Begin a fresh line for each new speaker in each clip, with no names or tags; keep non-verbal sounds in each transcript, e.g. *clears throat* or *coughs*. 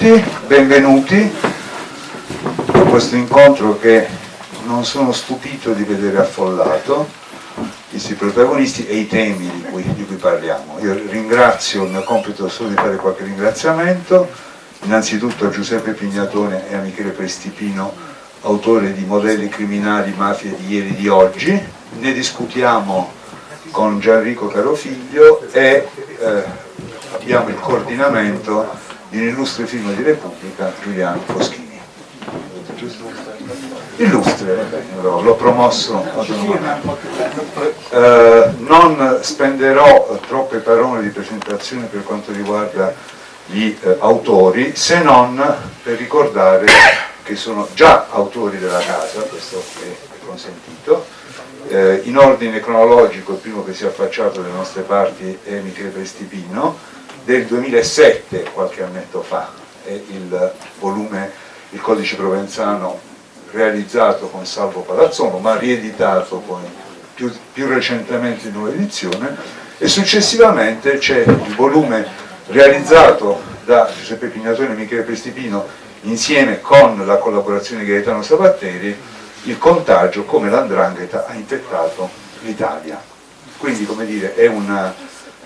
tutti, benvenuti a questo incontro che non sono stupito di vedere affollato, i protagonisti e i temi di cui, di cui parliamo. Io ringrazio, il mio compito è solo di fare qualche ringraziamento, innanzitutto a Giuseppe Pignatone e a Michele Prestipino, autori di Modelli criminali, mafie di ieri e di oggi, ne discutiamo con Gianrico Carofiglio e eh, abbiamo il coordinamento di un illustre film di Repubblica, Giuliano Foschini. Illustre, l'ho promosso eh, non spenderò troppe parole di presentazione per quanto riguarda gli eh, autori, se non per ricordare che sono già autori della casa, questo è consentito, eh, in ordine cronologico il primo che si è affacciato dalle nostre parti è Michele Prestipino, del 2007, qualche annetto fa, è il volume Il codice provenzano realizzato con Salvo Palazzono, ma rieditato poi più, più recentemente in nuova edizione, e successivamente c'è il volume realizzato da Giuseppe Pignatone e Michele Prestipino insieme con la collaborazione di Gaetano Sabatteri, il contagio come l'andrangheta ha infettato l'Italia. Quindi, come dire, è una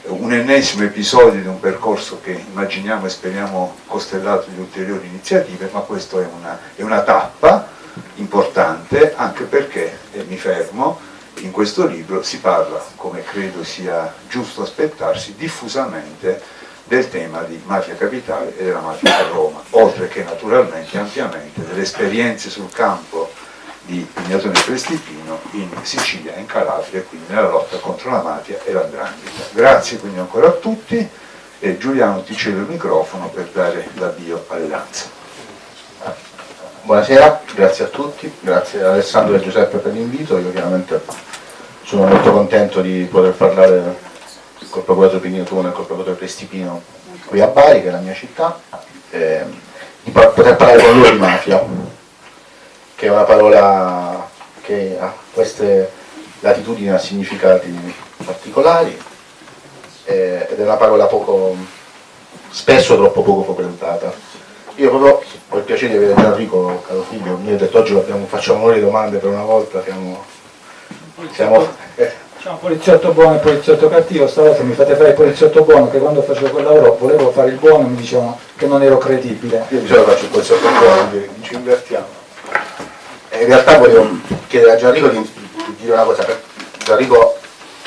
un ennesimo episodio di un percorso che immaginiamo e speriamo costellato di ulteriori iniziative, ma questa è è una tappa importante anche perché, e mi fermo, in questo libro si parla, come credo sia giusto aspettarsi, diffusamente del tema di mafia capitale e della mafia a Roma, oltre che naturalmente ampiamente delle esperienze sul campo di Pignatone Prestipino in Sicilia e in Calabria, quindi nella lotta contro la mafia e l'andrangheta. Grazie quindi ancora a tutti e Giuliano ti cedo il microfono per dare l'avvio alle danze.
Buonasera, grazie a tutti, grazie a Alessandro e Giuseppe per l'invito, io chiaramente sono molto contento di poter parlare col procuratore Pignatone e col procuratore Prestipino qui a Bari, che è la mia città, e di poter parlare con loro di mafia che è una parola che ha queste latitudini ha significati particolari eh, ed è una parola poco, spesso troppo poco frequentata. Io proprio ho il piacere di avere Gianrico, caro figlio, mi ha detto oggi facciamo noi le domande per una volta, siamo... siamo
eh. C'è un poliziotto buono e un poliziotto cattivo, stavolta mi fate fare il poliziotto buono che quando facevo quel lavoro volevo fare il buono e mi dicevano che non ero credibile.
Io di solito faccio il poliziotto buono, quindi ci invertiamo in realtà volevo chiedere a Gianrico di, di dire una cosa, Gianrico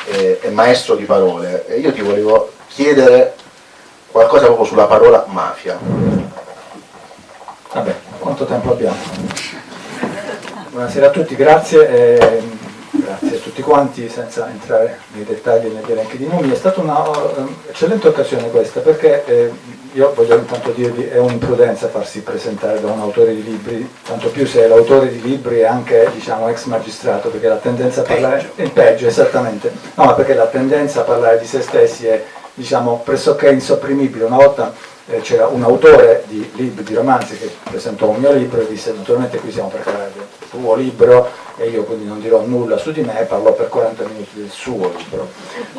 è, è, maestro di parole e io ti volevo chiedere qualcosa proprio sulla parola mafia.
Vabbè, quanto tempo abbiamo? Buonasera a tutti, grazie. Eh, grazie a tutti quanti, senza entrare nei dettagli e negli elenchi di nomi. È stata un'eccellente uh, occasione questa perché eh, io voglio intanto dirvi è un'imprudenza farsi presentare da un autore di libri, tanto più se l'autore di libri è anche diciamo, ex magistrato, perché la tendenza a parlare è peggio, esattamente, no, ma perché la tendenza a parlare di se stessi è diciamo, pressoché insopprimibile. Una volta eh, c'era un autore di libri, di romanzi che presentò un mio libro e disse naturalmente qui siamo per parlare del tuo libro e io quindi non dirò nulla su di me, parlo per 40 minuti del suo libro.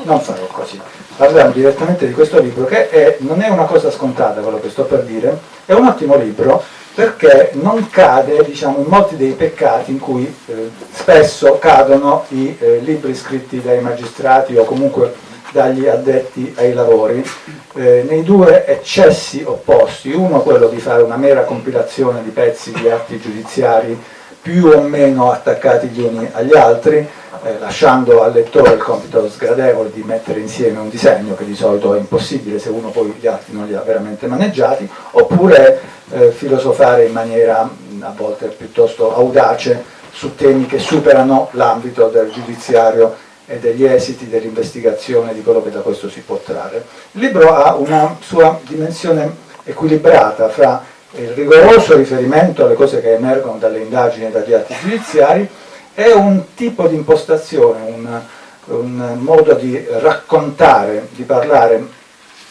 Non farò così. Parliamo direttamente di questo libro che è, non è una cosa scontata quello che sto per dire, è un ottimo libro perché non cade diciamo, in molti dei peccati in cui eh, spesso cadono i eh, libri scritti dai magistrati o comunque dagli addetti ai lavori, eh, nei due eccessi opposti, uno quello di fare una mera compilazione di pezzi di atti giudiziari più o meno attaccati gli uni agli altri, eh, lasciando al lettore il compito sgradevole di mettere insieme un disegno che di solito è impossibile se uno poi gli altri non li ha veramente maneggiati, oppure eh, filosofare in maniera a volte piuttosto audace su temi che superano l'ambito del giudiziario e degli esiti dell'investigazione di quello che da questo si può trarre. Il libro ha una sua dimensione equilibrata fra il rigoroso riferimento alle cose che emergono dalle indagini e dagli atti giudiziari è un tipo di impostazione, un, un modo di raccontare, di parlare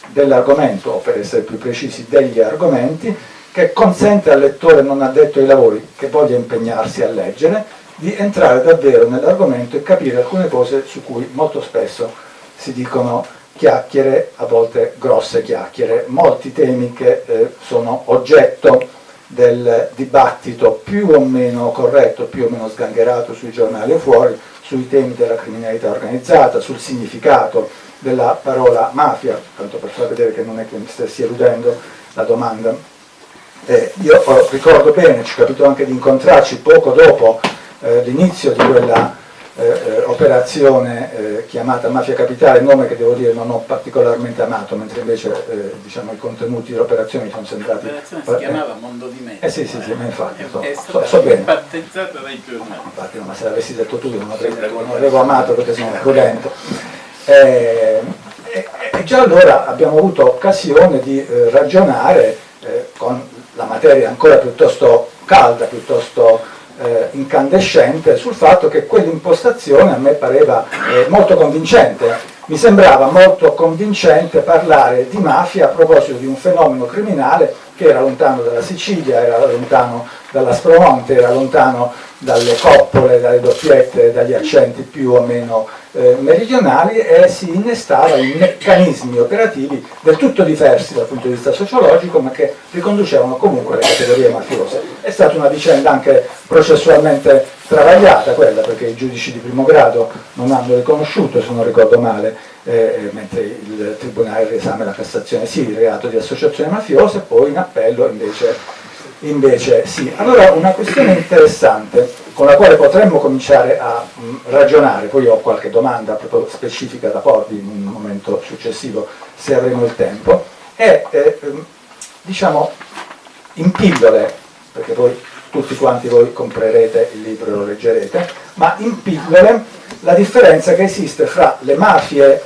dell'argomento, o per essere più precisi degli argomenti, che consente al lettore non addetto ai lavori, che voglia impegnarsi a leggere, di entrare davvero nell'argomento e capire alcune cose su cui molto spesso si dicono chiacchiere, a volte grosse chiacchiere, molti temi che eh, sono oggetto del dibattito più o meno corretto, più o meno sgangherato sui giornali o fuori, sui temi della criminalità organizzata, sul significato della parola mafia, tanto per far vedere che non è che mi stessi eludendo la domanda. Eh, io ricordo bene, ci è capito anche di incontrarci poco dopo eh, l'inizio di quella eh, eh, operazione eh, chiamata Mafia Capitale, nome che devo dire non ho particolarmente amato, mentre invece eh, diciamo, i contenuti dell'operazione mi sono sembrati...
L'operazione si chiamava Mondo di Mezzo.
Eh sì, sì, sì, ma infatti, so,
è
so, so bene.
battezzata dai giornali.
Infatti, no, ma se l'avessi detto tu non avrei, non avevo amato perché sono prudente. Eh, e, già allora abbiamo avuto occasione di eh, ragionare con la materia ancora piuttosto calda, piuttosto eh, incandescente sul fatto che quell'impostazione a me pareva eh, molto convincente. Mi sembrava molto convincente parlare di mafia a proposito di un fenomeno criminale che era lontano dalla Sicilia, era lontano dall'Aspromonte, era lontano dalle coppole, dalle doppiette, dagli accenti più o meno eh, meridionali e si innestava in meccanismi operativi del tutto diversi dal punto di vista sociologico ma che riconducevano comunque alle categorie mafiose. È stata una vicenda anche processualmente travagliata quella perché i giudici di primo grado non hanno riconosciuto, se non ricordo male, eh, mentre il Tribunale riesame la Cassazione sì, il reato di associazione mafiosa e poi in appello invece invece sì. Allora una questione interessante con la quale potremmo cominciare a mh, mm, ragionare, poi ho qualche domanda proprio specifica da porvi in un momento successivo se avremo il tempo, è eh, ehm, diciamo in pillole, perché poi tutti quanti voi comprerete il libro e lo leggerete, ma in pillole la differenza che esiste fra le mafie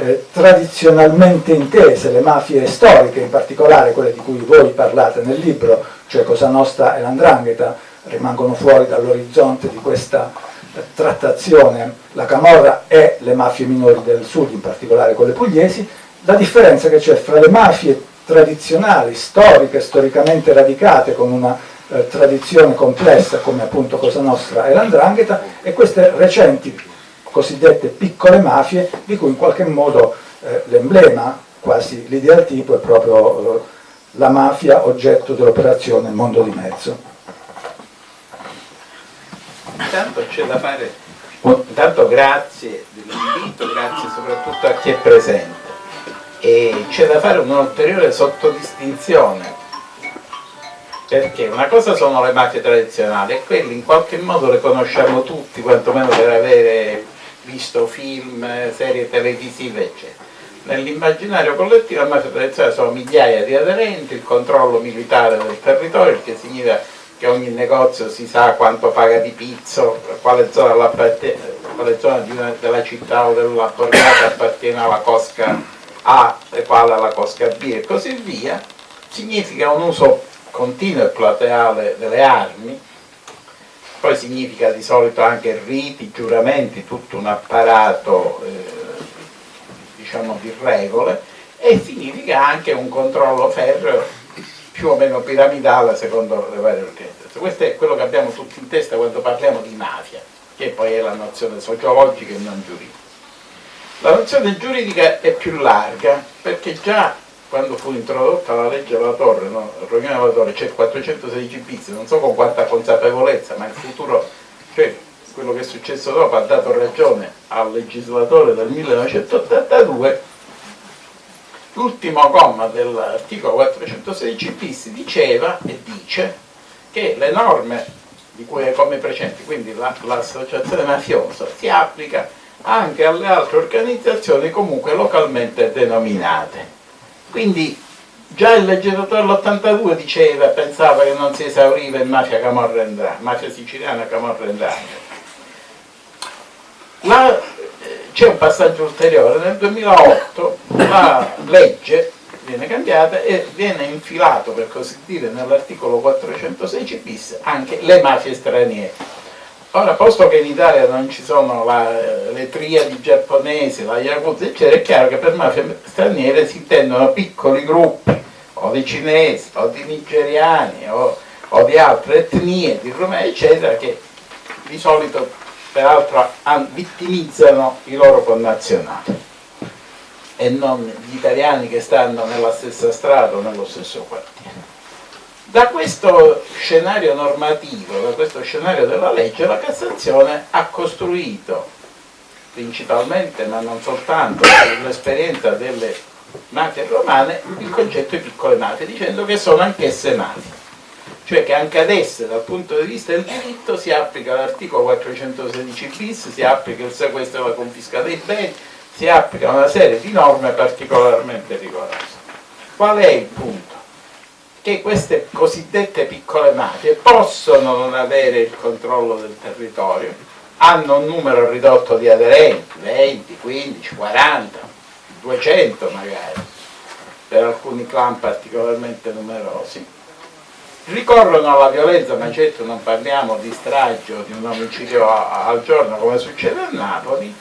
eh, tradizionalmente intese, le mafie storiche, in particolare quelle di cui voi parlate nel libro, cioè Cosa Nostra e l'Andrangheta, rimangono fuori dall'orizzonte di questa eh, trattazione, la Camorra e le mafie minori del sud, in particolare quelle pugliesi, la differenza che c'è fra le mafie tradizionali, storiche, storicamente radicate, con una eh, tradizione complessa come appunto Cosa Nostra e l'Andrangheta, e queste recenti cosiddette piccole mafie, di cui in qualche modo eh, l'emblema, quasi l'ideal tipo, è proprio eh, la mafia oggetto dell'operazione Mondo di Mezzo.
Intanto c'è da fare, intanto grazie dell'invito, grazie soprattutto a chi è presente e c'è da fare un'ulteriore sottodistinzione perché una cosa sono le mafie tradizionali e quelle in qualche modo le conosciamo tutti, quantomeno per avere visto film, serie televisive eccetera. Nell'immaginario collettivo la mafia tradizionale sono migliaia di aderenti, il controllo militare del territorio, che significa che ogni negozio si sa quanto paga di pizzo, quale zona, quale zona una, della città o della borgata appartiene alla cosca A e quale alla cosca B e così via, significa un uso continuo e plateale delle armi, poi significa di solito anche riti, giuramenti, tutto un apparato eh, diciamo, di regole e significa anche un controllo ferreo più o meno piramidale secondo le varie organizzazioni. Questo è quello che abbiamo tutti in testa quando parliamo di mafia, che poi è la nozione sociologica e non giuridica. La nozione giuridica è più larga perché già quando fu introdotta la legge della Torre, no? Romina della Torre, c'è il 416 bis, non so con quanta consapevolezza, ma il futuro, cioè quello che è successo dopo ha dato ragione al legislatore del 1982 l'ultimo comma dell'articolo 416 bis diceva e dice che le norme di cui è come precedenti, quindi l'associazione la, mafiosa, si applica anche alle altre organizzazioni comunque localmente denominate. Quindi già il legislatore dell'82 diceva, pensava che non si esauriva in mafia camorra mafia siciliana camorra c'è un passaggio ulteriore, nel 2008 la legge viene cambiata e viene infilato per così dire nell'articolo 416 bis anche le mafie straniere. Ora, posto che in Italia non ci sono la, le triadi giapponesi, la Yakuza, eccetera, è chiaro che per mafie straniere si intendono piccoli gruppi, o di cinesi, o di nigeriani, o, o di altre etnie, di rumeni, eccetera, che di solito peraltro vittimizzano i loro connazionali. e non gli italiani che stanno nella stessa strada o nello stesso quartiere. Da questo scenario normativo, da questo scenario della legge, la Cassazione ha costruito principalmente, ma non soltanto, sull'esperienza delle mafie romane, il concetto di piccole mafie, dicendo che sono anch'esse mafie. Cioè che anche ad esse, dal punto di vista del diritto, si applica l'articolo 416 bis, si applica il sequestro e la confisca dei beni, si applica una serie di norme particolarmente rigorose. Qual è il punto? Che queste cosiddette piccole mafie possono non avere il controllo del territorio, hanno un numero ridotto di aderenti, 20, 15, 40, 200 magari, per alcuni clan particolarmente numerosi, ricorrono alla violenza, ma certo non parliamo di strage di un omicidio al giorno come succede a Napoli,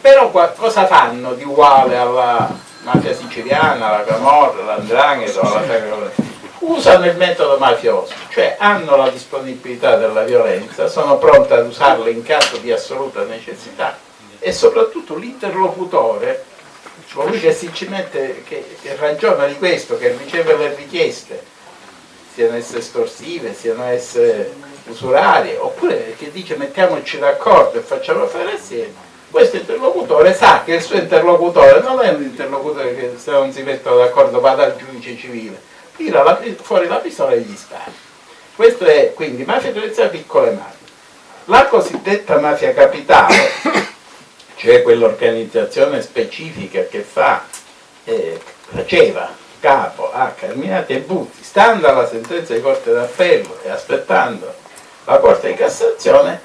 però cosa fanno di uguale alla mafia siciliana, alla Camorra, all'Andrangheta, alla Sagra Usano il metodo mafioso, cioè hanno la disponibilità della violenza, sono pronte ad usarla in caso di assoluta necessità e soprattutto l'interlocutore, colui che si ci mette, che, che ragiona di questo, che riceve le richieste, siano esse estorsive, siano esse usurarie, oppure che dice mettiamoci d'accordo e facciamo fare assieme, questo interlocutore sa che il suo interlocutore non è un interlocutore che se non si mettono d'accordo va dal giudice civile, tira la, fuori la pistola e gli spara. Questo è quindi mafia tradizionale piccole mafie. La cosiddetta mafia capitale, cioè quell'organizzazione specifica che fa, eh, faceva capo a Carminati e Butti, stando alla sentenza di Corte d'Appello e aspettando la Corte di Cassazione,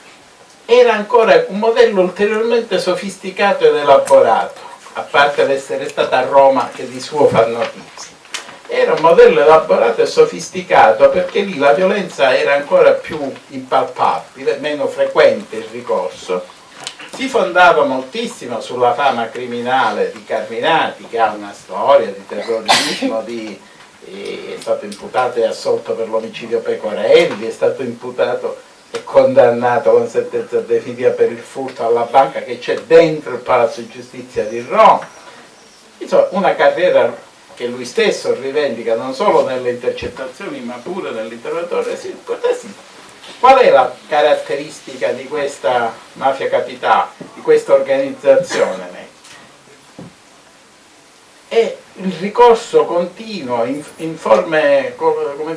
era ancora un modello ulteriormente sofisticato ed elaborato, a parte l'essere stata a Roma che di suo fa notizia. Era un modello elaborato e sofisticato perché lì la violenza era ancora più impalpabile, meno frequente il ricorso. Si fondava moltissimo sulla fama criminale di Carminati, che ha una storia di terrorismo, di, è stato imputato e assolto per l'omicidio Pecorelli, è stato imputato è condannato con sentenza definitiva per il furto alla banca che c'è dentro il Palazzo di Giustizia di Roma. Insomma, una carriera che lui stesso rivendica non solo nelle intercettazioni ma pure nell'interrogatorio Qual è la caratteristica di questa mafia capitale, di questa organizzazione? È il ricorso continuo in, in forme,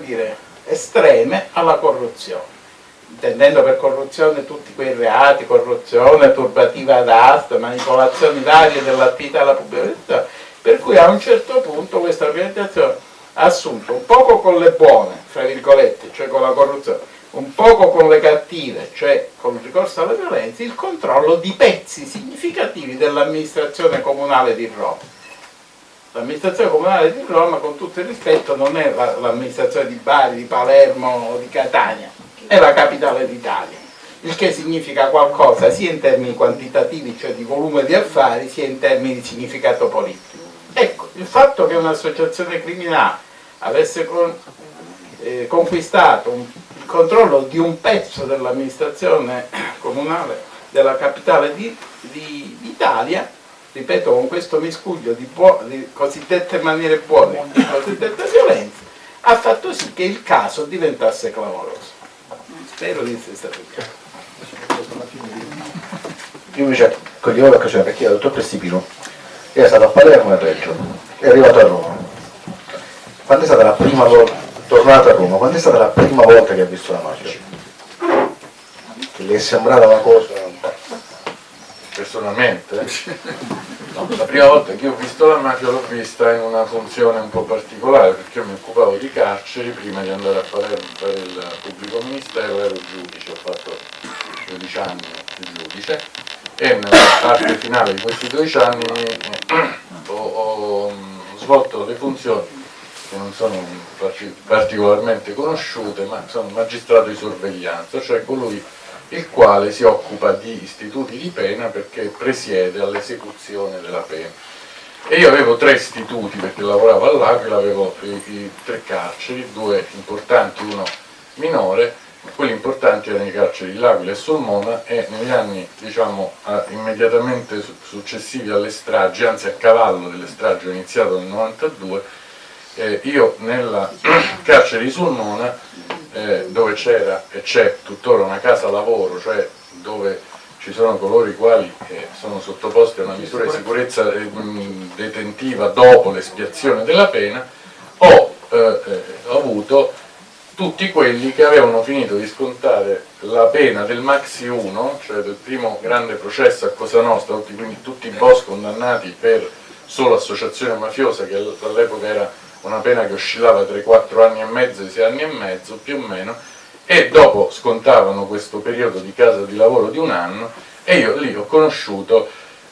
dire, estreme alla corruzione intendendo per corruzione tutti quei reati, corruzione, turbativa d'asta, manipolazioni varie dell'attività della pubblica per cui a un certo punto questa organizzazione ha assunto un poco con le buone, fra virgolette, cioè con la corruzione, un poco con le cattive, cioè con il ricorso alla violenza, il controllo di pezzi significativi dell'amministrazione comunale di Roma. L'amministrazione comunale di Roma, con tutto il rispetto, non è l'amministrazione di Bari, di Palermo o di Catania, è la capitale d'Italia, il che significa qualcosa sia in termini quantitativi, cioè di volume di affari, sia in termini di significato politico. Ecco, il fatto che un'associazione criminale avesse eh, conquistato un, il controllo di un pezzo dell'amministrazione *coughs* comunale della capitale d'Italia, ripeto, con questo miscuglio di, di cosiddette maniere buone e cosiddette violenze, ha fatto sì che il caso diventasse clamoroso. Spero di essere stato chiaro.
Io invece cogliamo l'occasione perché il dottor Prestipino era stato a Palermo e a Reggio, è arrivato a Roma. Quando è stata la prima volta, tornato a Roma, quando è stata la prima volta che ha visto la mafia? Che le è sembrata una cosa
personalmente? No, la prima volta che ho visto la mafia l'ho vista in una funzione un po' particolare perché io mi occupavo di carceri prima di andare a Palermo per il pubblico ministero ero giudice, ho fatto 12 anni di giudice e nella parte finale di questi 12 anni eh, ho, ho svolto le funzioni che non sono particolarmente conosciute ma sono magistrato di sorveglianza, cioè colui il quale si occupa di istituti di pena perché presiede all'esecuzione della pena. E io avevo tre istituti perché lavoravo all'Aquila, avevo i, i tre carceri, due importanti, uno minore, quelli importanti erano i carceri di L'Aquila e Solmona e negli anni diciamo, immediatamente successivi alle stragi, anzi a cavallo delle stragi, ho iniziato nel 92, eh, io nella *clears throat* carcere di Sulmona eh, dove c'era e c'è tuttora una casa lavoro, cioè dove ci sono coloro i quali eh, sono sottoposti a una misura di sicurezza eh, detentiva dopo l'espiazione della pena, ho, eh, eh, avuto tutti quelli che avevano finito di scontare la pena del Maxi 1, cioè del primo grande processo a Cosa Nostra, quindi tutti i boss condannati per solo associazione mafiosa, che all'epoca era una pena che oscillava tra i 4 anni e mezzo e i 6 anni e mezzo, più o meno, e dopo scontavano questo periodo di casa di lavoro di un anno, e io lì ho conosciuto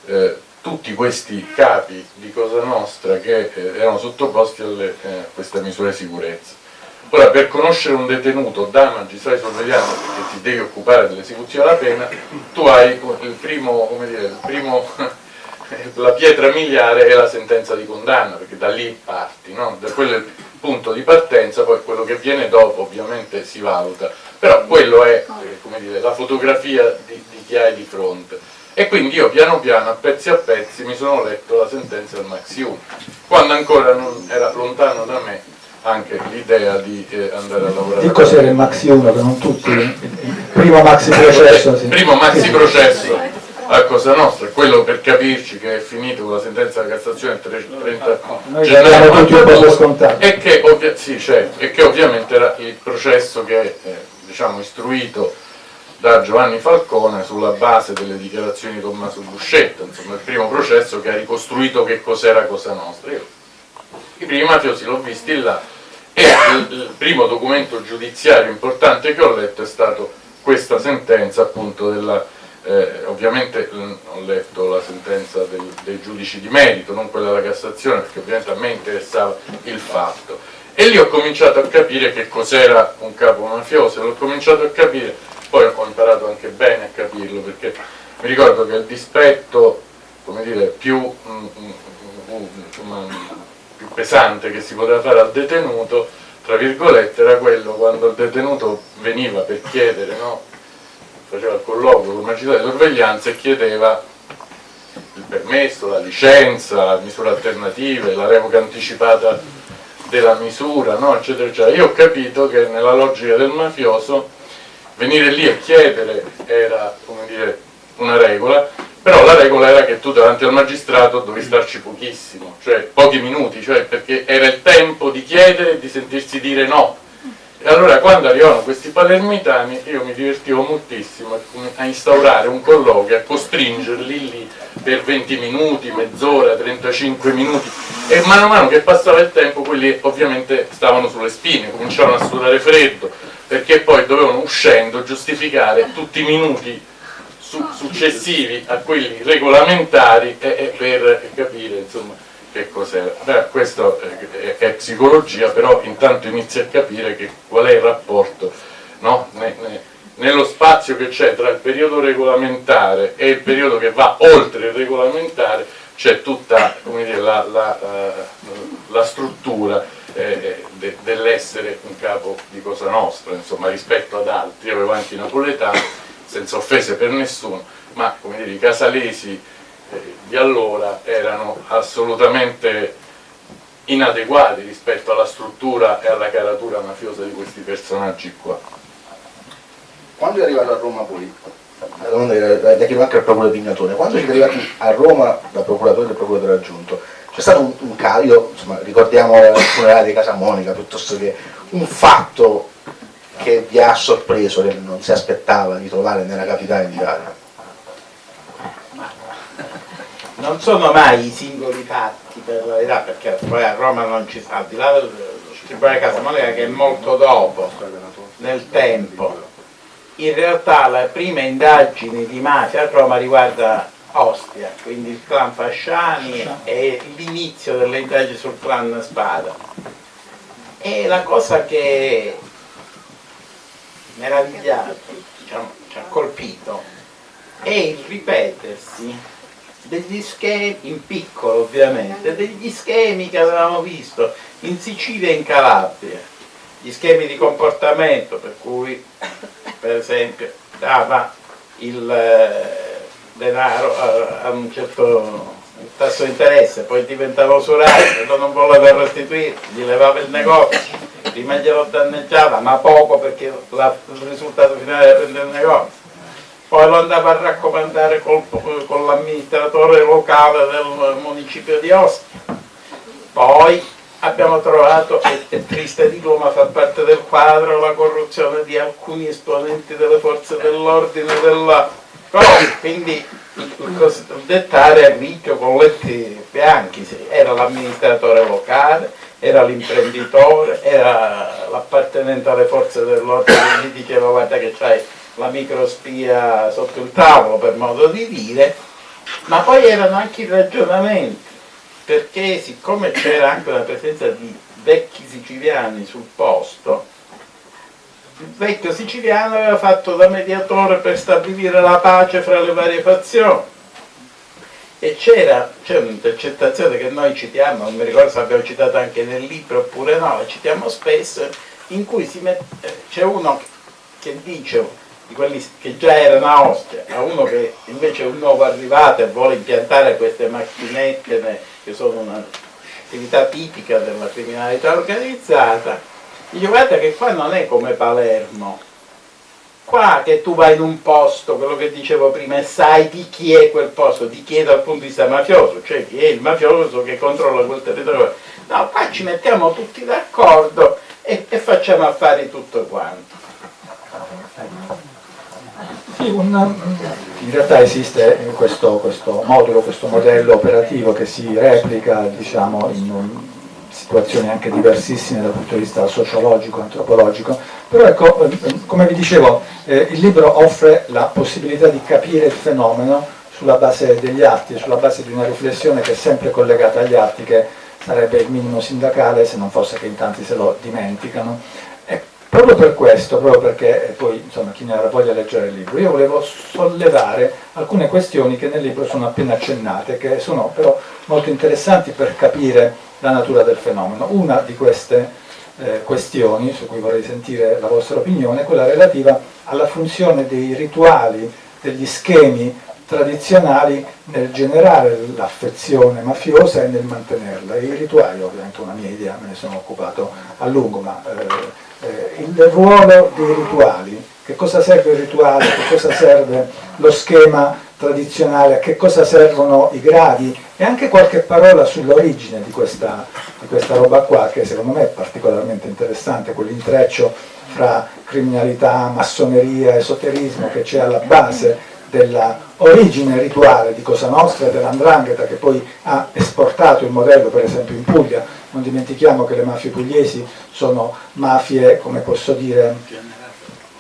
eh, tutti questi capi di Cosa Nostra che eh, erano sottoposti a eh, questa misura di sicurezza. Ora, per conoscere un detenuto da magistrato di sorveglianza, che ti devi occupare dell'esecuzione della pena, tu hai il primo, dire, il primo *laughs* *laughs* la pietra miliare è la sentenza di condanna, perché da lì parti, no? da quello è il punto di partenza, poi quello che viene dopo ovviamente si valuta, però quello è eh, dire, la fotografia di, di chi hai di fronte. E quindi io piano piano, a pezzi a pezzi, mi sono letto la sentenza del Maxi 1, quando ancora non era lontano da me anche l'idea di eh, andare a lavorare.
Di cos'era il Maxi 1 che non tutti, il primo maxi *laughs* processo. Sì.
Primo maxi processo a Cosa Nostra, quello per capirci che è finito con la sentenza della Cassazione il 30
Noi gennaio.
E che, sì, certo, e che ovviamente era il processo che è eh, diciamo, istruito da Giovanni Falcone sulla base delle dichiarazioni di Tommaso Buscetta, insomma il primo processo che ha ricostruito che cos'era Cosa Nostra. Io, I primi mafiosi l'ho visti là e il, il primo documento giudiziario importante che ho letto è stato questa sentenza appunto della, eh, ovviamente ho letto la sentenza del, dei giudici di merito, non quella della Cassazione, perché ovviamente a me interessava il fatto. E lì ho cominciato a capire che cos'era un capo mafioso, l'ho cominciato a capire, poi ho imparato anche bene a capirlo, perché mi ricordo che il dispetto, dire, più, mm, mm, mm, insomma, più pesante che si poteva fare al detenuto, tra virgolette, era quello quando il detenuto veniva per chiedere, no? Faceva il colloquio con il magistrato di sorveglianza e chiedeva il permesso, la licenza, misure alternative, la revoca anticipata della misura, no? eccetera, eccetera. Io ho capito che nella logica del mafioso venire lì a chiedere era, dire, una regola, però la regola era che tu davanti al magistrato dovevi starci pochissimo, cioè pochi minuti, cioè perché era il tempo di chiedere e di sentirsi dire no. E allora quando arrivavano questi palermitani io mi divertivo moltissimo a instaurare un colloquio, a costringerli lì per 20 minuti, mezz'ora, 35 minuti. E mano a mano che passava il tempo quelli ovviamente stavano sulle spine, cominciavano a sudare freddo perché poi dovevano uscendo giustificare tutti i minuti su successivi a quelli regolamentari e, e per capire insomma, che cos'era. Questo è, psicologia, però intanto inizi a capire che, qual è il rapporto no? ne, ne, nello spazio che c'è tra il periodo regolamentare e il periodo che va oltre il regolamentare c'è tutta dire, la, la, la, struttura eh, de, dell'essere un capo di Cosa Nostra, insomma, rispetto ad altri, io avevo anche i napoletani senza offese per nessuno, ma dire, i casalesi di allora erano assolutamente inadeguati rispetto alla struttura e alla caratura mafiosa di questi personaggi qua.
Quando è arrivato a Roma poi, la domanda era da chiedo anche al procuratore Pignatone, quando siete arrivati a Roma da procuratore e procuratore aggiunto, c'è stato un, un caso, insomma, ricordiamo il funerale di Casa Monica, piuttosto che un fatto che vi ha sorpreso, che non si aspettava di trovare nella capitale d'Italia?
Non sono mai i singoli fatti per la verità, perché poi a Roma non ci sta, al di là del Tribunale Casamonica che è molto dopo, nel tempo. In realtà la prima indagine di mafia a Roma riguarda Ostia, quindi il clan Fasciani e l'inizio delle indagini sul clan Spada. E la cosa che meravigliato, diciamo, ci ha colpito, è il ripetersi degli schemi, in piccolo ovviamente, degli schemi che avevamo visto in Sicilia e in Calabria. gli schemi di comportamento per cui per esempio dava il eh, denaro a, un certo tasso di interesse, poi diventava usurario, non voleva restituire, gli levava il negozio, prima glielo danneggiava, ma poco perché la, il risultato finale era prendere il negozio. Poi lo andava a raccomandare col, con l'amministratore locale del municipio di Ostia. Poi abbiamo trovato, e è triste dirlo ma fa parte del quadro, la corruzione di alcuni esponenti delle forze dell'ordine della quindi il dettare a ricchio con letti bianchi, era l'amministratore locale, era l'imprenditore, era l'appartenente alle forze dell'ordine gli diceva guarda che c'hai la microspia sotto il tavolo per modo di dire, ma poi erano anche i ragionamenti perché siccome c'era anche una presenza di vecchi siciliani sul posto, il vecchio siciliano aveva fatto da mediatore per stabilire la pace fra le varie fazioni. E c'era un'intercettazione che noi citiamo, non mi ricordo se abbiamo citato anche nel libro oppure no, la citiamo spesso, in cui c'è uno che dice di quelli che già erano a Ostia, a uno che invece è un nuovo arrivato e vuole impiantare queste macchinette che sono un'attività tipica della criminalità organizzata, dice guarda che qua non è come Palermo, qua che tu vai in un posto, quello che dicevo prima, e sai di chi è quel posto, di chi è dal punto di vista mafioso, cioè chi è il mafioso che controlla quel territorio. No, qua ci mettiamo tutti d'accordo e, e facciamo affari tutto quanto.
Sì, un, in realtà esiste questo, questo, modulo, questo modello operativo che si replica diciamo, in situazioni anche diversissime dal punto di vista sociologico, antropologico, però ecco, come vi dicevo, eh, il libro offre la possibilità di capire il fenomeno sulla base degli atti, sulla base di una riflessione che è sempre collegata agli atti, che sarebbe il minimo sindacale se non fosse che in tanti se lo dimenticano Proprio per questo, proprio perché poi insomma, chi ne avrà voglia di leggere il libro, io volevo sollevare alcune questioni che nel libro sono appena accennate, che sono però molto interessanti per capire la natura del fenomeno. Una di queste eh, questioni, su cui vorrei sentire la vostra opinione, è quella relativa alla funzione dei rituali, degli schemi tradizionali nel generare l'affezione mafiosa e nel mantenerla. I rituali, ovviamente una mia idea, me ne sono occupato a lungo, ma eh, eh, il ruolo dei rituali, che cosa serve il rituale, che cosa serve lo schema tradizionale, a che cosa servono i gradi? E anche qualche parola sull'origine di questa, di questa roba qua che secondo me è particolarmente interessante, quell'intreccio fra criminalità, massoneria, esoterismo che c'è alla base della origine rituale di Cosa Nostra e dell'Andrangheta che poi ha esportato il modello per esempio in Puglia non dimentichiamo che le mafie pugliesi sono mafie, come posso dire,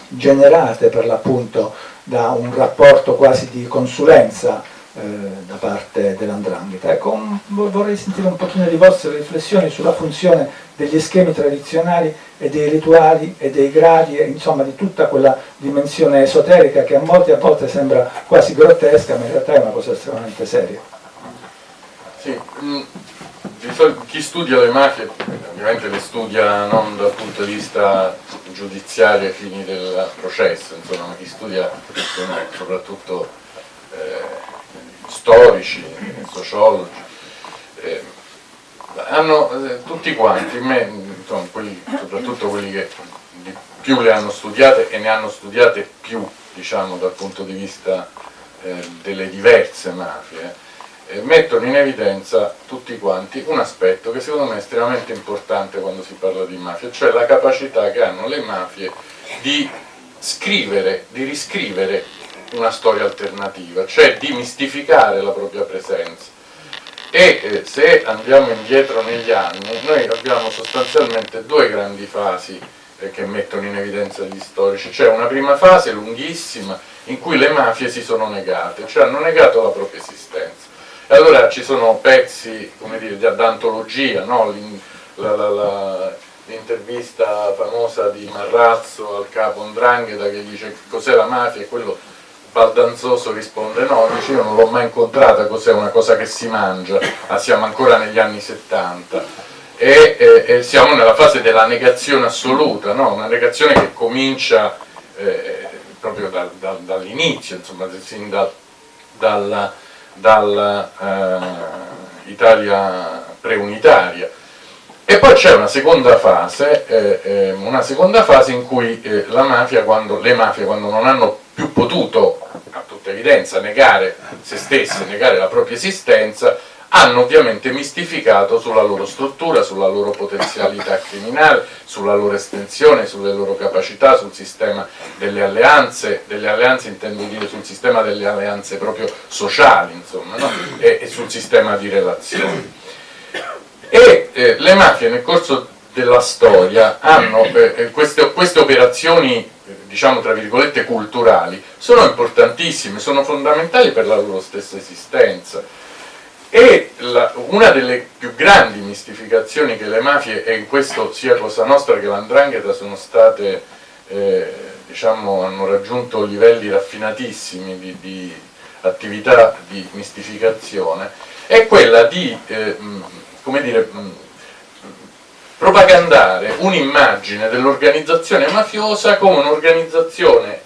generate per l'appunto da un rapporto quasi di consulenza eh, da parte dell'andrangheta. Ecco, vorrei sentire un pochino di vostre riflessioni sulla funzione degli schemi tradizionali e dei rituali e dei gradi, e, insomma di tutta quella dimensione esoterica che a molti a volte sembra quasi grottesca, ma in realtà è una cosa estremamente seria.
Sì, mm, chi studia le mafie ovviamente le studia non dal punto di vista giudiziario ai fini del processo, insomma, ma chi studia sono soprattutto eh, storici, sociologi, eh, hanno eh, tutti quanti, me, insomma, quelli, soprattutto quelli che più le hanno studiate e ne hanno studiate più diciamo, dal punto di vista eh, delle diverse mafie, eh, mettono in evidenza tutti quanti un aspetto che secondo me è estremamente importante quando si parla di mafia, cioè la capacità che hanno le mafie di scrivere, di riscrivere una storia alternativa, cioè di mistificare la propria presenza. E eh, se andiamo indietro negli anni, noi abbiamo sostanzialmente due grandi fasi eh, che mettono in evidenza gli storici, cioè una prima fase lunghissima in cui le mafie si sono negate, cioè hanno negato la propria esistenza e allora ci sono pezzi, come dire, d'antologia, no? l'intervista famosa di Marrazzo al capo Ndrangheta che dice cos'è la mafia e quello baldanzoso risponde no, dice io non l'ho mai incontrata, cos'è una cosa che si mangia, ah, siamo ancora negli anni 70. e, e, e siamo nella fase della negazione assoluta, no? una negazione che comincia eh, proprio dal, dal, dall'inizio, sin dal, dal, dal eh, preunitaria. E poi c'è una seconda fase, eh, eh, una seconda fase in cui eh, mafia, quando, le mafie quando non hanno più potuto, a tutta evidenza, negare se stesse, negare la propria esistenza, hanno ovviamente mistificato sulla loro struttura, sulla loro potenzialità *laughs* criminale, sulla loro estensione, sulle loro capacità, sul sistema delle alleanze, delle alleanze intendo dire sul sistema delle alleanze proprio sociali, insomma, no? e, e, sul sistema di relazioni. E eh, le mafie nel corso della storia hanno eh, eh queste, queste operazioni diciamo tra virgolette culturali sono importantissime, sono fondamentali per la loro stessa esistenza e la, una delle più grandi mistificazioni che le mafie, e in questo sia Cosa Nostra che l'Andrangheta sono state, eh, diciamo, hanno raggiunto livelli raffinatissimi di, di, attività di mistificazione, è quella di, eh, come dire, propagandare un'immagine dell'organizzazione mafiosa come un'organizzazione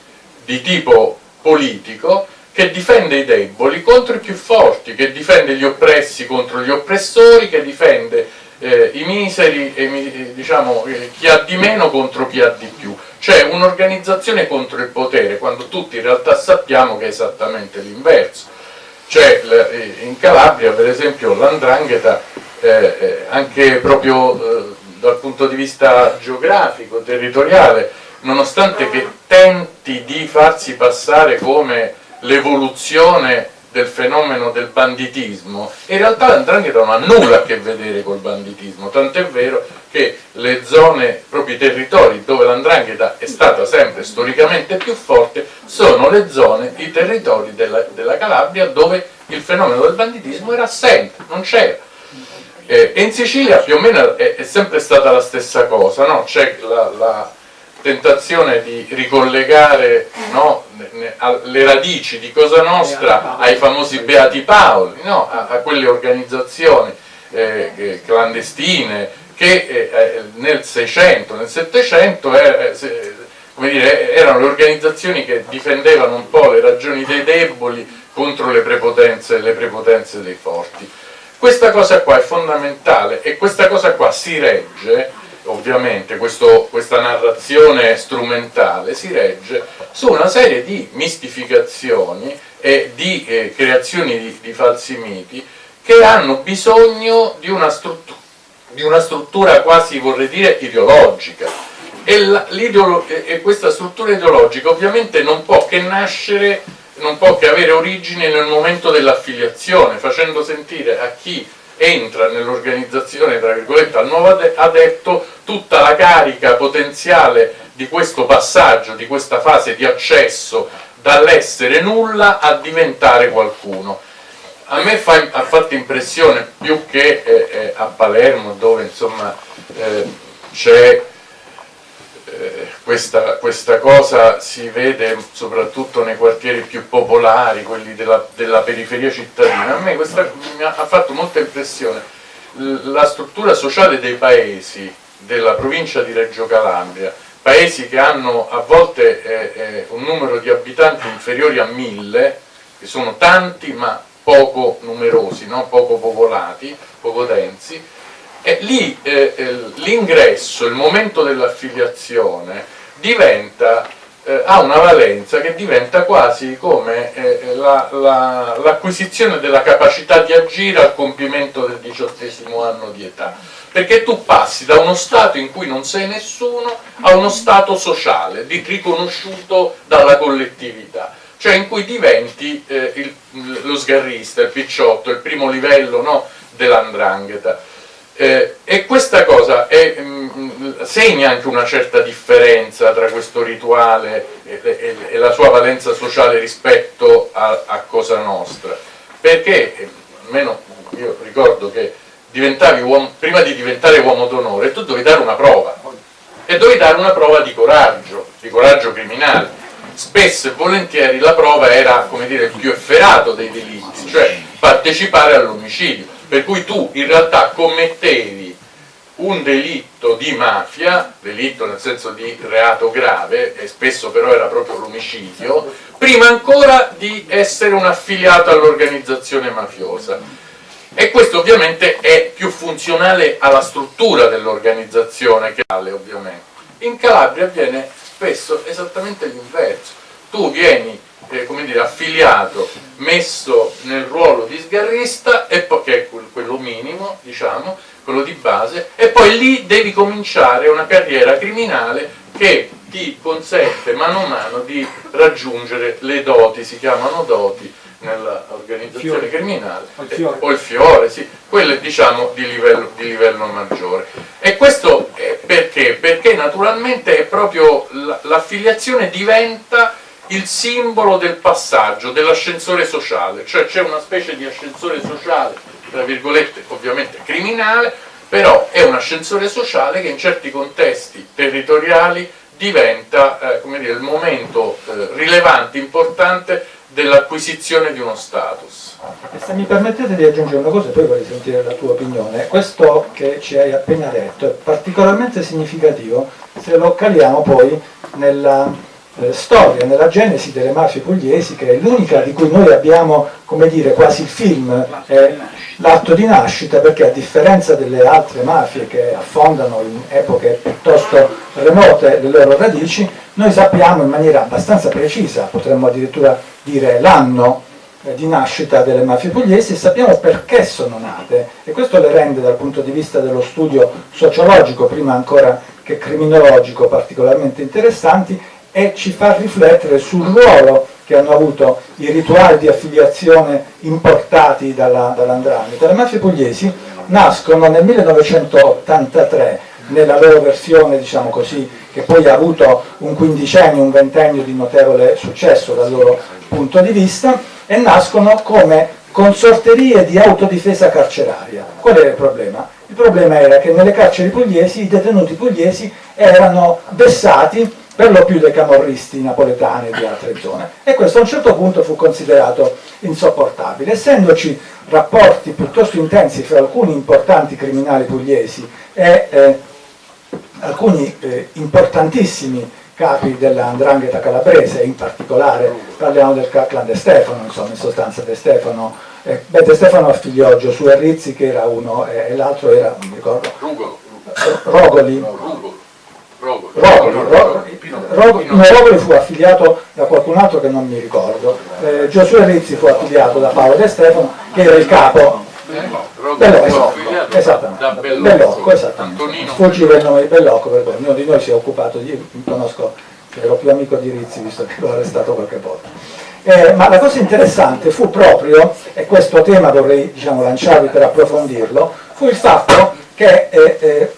di tipo politico che difende i deboli contro i più forti, che difende gli oppressi contro gli oppressori, che difende eh, i miseri e eh, diciamo, eh, chi ha di meno contro chi ha di più. Cioè un'organizzazione contro il potere, quando tutti in realtà sappiamo che è esattamente l'inverso. Cioè eh, in Calabria per esempio l'andrangheta eh, anche proprio dal punto di vista geografico, territoriale, nonostante che tenti di farsi passare come l'evoluzione del fenomeno del banditismo, in realtà l'andrangheta non ha nulla a che vedere col banditismo, tant'è vero che le zone, proprio i territori dove l'andrangheta è stata sempre storicamente più forte, sono le zone, i territori della, della Calabria dove il fenomeno del banditismo era assente, non c'era. Eh, in Sicilia più o meno è, è sempre stata la stessa cosa, no? c'è la, la tentazione di ricollegare no, le radici di Cosa Nostra ai famosi Beati Paoli, no, a, a, quelle organizzazioni eh, clandestine che eh, eh nel 600, nel 700 eh, dire, erano le organizzazioni che difendevano un po' le ragioni dei deboli contro le prepotenze, le prepotenze dei forti. Questa cosa qua è fondamentale e questa cosa qua si regge ovviamente questo, questa narrazione strumentale si regge su una serie di mistificazioni e di eh, creazioni di, di, falsi miti che hanno bisogno di una, di una struttura quasi vorrei dire ideologica. E, la, e questa struttura ideologica ovviamente non può che nascere non può che avere origine nel momento dell'affiliazione facendo sentire a chi entra nell'organizzazione, tra virgolette, al nuovo adepto tutta la carica potenziale di questo passaggio, di questa fase di accesso dall'essere nulla a diventare qualcuno. A me fa, ha fatto impressione più che eh, eh, a Palermo dove insomma eh, c'è eh, questa, questa, cosa si vede soprattutto nei quartieri più popolari, quelli della, della periferia cittadina. A me questa mi ha, fatto molta impressione. La struttura sociale dei paesi della provincia di Reggio Calabria, paesi che hanno a volte eh, eh, un numero di abitanti inferiori a mille, che sono tanti ma poco numerosi, no? poco popolati, poco densi, e lì eh, eh, l'ingresso, il momento dell'affiliazione eh, ha una valenza che diventa quasi come eh, l'acquisizione la, la, della capacità di agire al compimento del diciottesimo anno di età. Perché tu passi da uno stato in cui non sei nessuno a uno stato sociale, riconosciuto dalla collettività. Cioè in cui diventi eh, il, lo sgarrista, il picciotto, il primo livello no, dell'andrangheta eh, e questa cosa è, mh, mm, segna anche una certa differenza tra questo rituale e, e, e la sua valenza sociale rispetto a, a, Cosa Nostra, perché eh, almeno io ricordo che uomo, prima di diventare uomo d'onore tu dovevi dare una prova. E dovevi dare una prova di coraggio, di coraggio criminale. Spesso e volentieri la prova era come dire, il più efferato dei delitti, cioè partecipare all'omicidio per cui tu in realtà commettevi un delitto di mafia, delitto nel senso di reato grave, e spesso però era proprio l'omicidio, prima ancora di essere un affiliato all'organizzazione mafiosa. E questo ovviamente è più funzionale alla struttura dell'organizzazione che alle ovviamente. In Calabria avviene spesso esattamente l'inverso. Tu vieni eh, come dire, affiliato, messo nel ruolo di sgarrista, poi, che è quello minimo, diciamo, quello di base, e poi lì devi cominciare una carriera criminale che ti consente mano a mano di raggiungere le doti, si chiamano doti nell'organizzazione criminale,
o il fiore,
o il fiore sì, quelle diciamo di livello, di livello maggiore. E questo perché? Perché naturalmente è proprio l'affiliazione diventa il simbolo del passaggio, dell'ascensore sociale, cioè c'è una specie di ascensore sociale tra virgolette ovviamente criminale, però è un ascensore sociale che in certi contesti territoriali diventa eh, dire, il momento eh, rilevante, importante dell'acquisizione di uno status.
E se mi permettete di aggiungere una cosa, poi vorrei sentire la tua opinione, questo che ci hai appena detto è particolarmente significativo se lo caliamo poi nella eh, storia, nella genesi delle mafie pugliesi, che è l'unica di cui noi abbiamo, come dire, quasi il film, eh, l'atto di nascita, perché a differenza delle altre mafie che affondano in epoche piuttosto remote le loro radici, noi sappiamo in maniera abbastanza precisa, potremmo addirittura dire l'anno eh, di nascita delle mafie pugliesi e sappiamo perché sono nate. E questo le rende dal punto di vista dello studio sociologico, prima ancora che criminologico, particolarmente interessanti e ci fa riflettere sul ruolo che hanno avuto i rituali di affiliazione importati dall'Andrangheta. Dall le mafie pugliesi nascono nel 1983 nella loro versione, diciamo così, che poi ha avuto un quindicennio, un ventennio di notevole successo dal loro punto di vista, e nascono come consorterie di autodifesa carceraria. Qual era il problema? Il problema era che nelle carceri pugliesi i detenuti pugliesi erano vessati per lo più dai camorristi napoletani di altre zone e questo a un certo punto fu considerato insopportabile essendoci rapporti piuttosto intensi fra alcuni importanti criminali pugliesi e eh, alcuni eh, importantissimi capi dell'andrangheta calabrese, in particolare parliamo del clan De Stefano, insomma in sostanza De Stefano, eh, beh, De Stefano affiliò Giosuè Rizzi che era uno eh, e l'altro era, non mi ricordo,
Rugolo.
Rogoli.
Rugolo. Rogoli.
Rogoli, Rogoli, no, Rogoli fu affiliato da qualcun altro che non mi ricordo, eh, Giosuè Rizzi fu affiliato da Paolo De Stefano che era il capo Bellocco, esattamente, Bellocco, esattamente. Sfuggiva il nome di Bellocco perché ognuno di noi si è occupato di, conosco, ero più amico di Rizzi visto che l'ho arrestato qualche volta. Eh, ma la cosa interessante fu proprio, e questo tema vorrei diciamo, lanciarvi per approfondirlo, fu il fatto che eh, eh,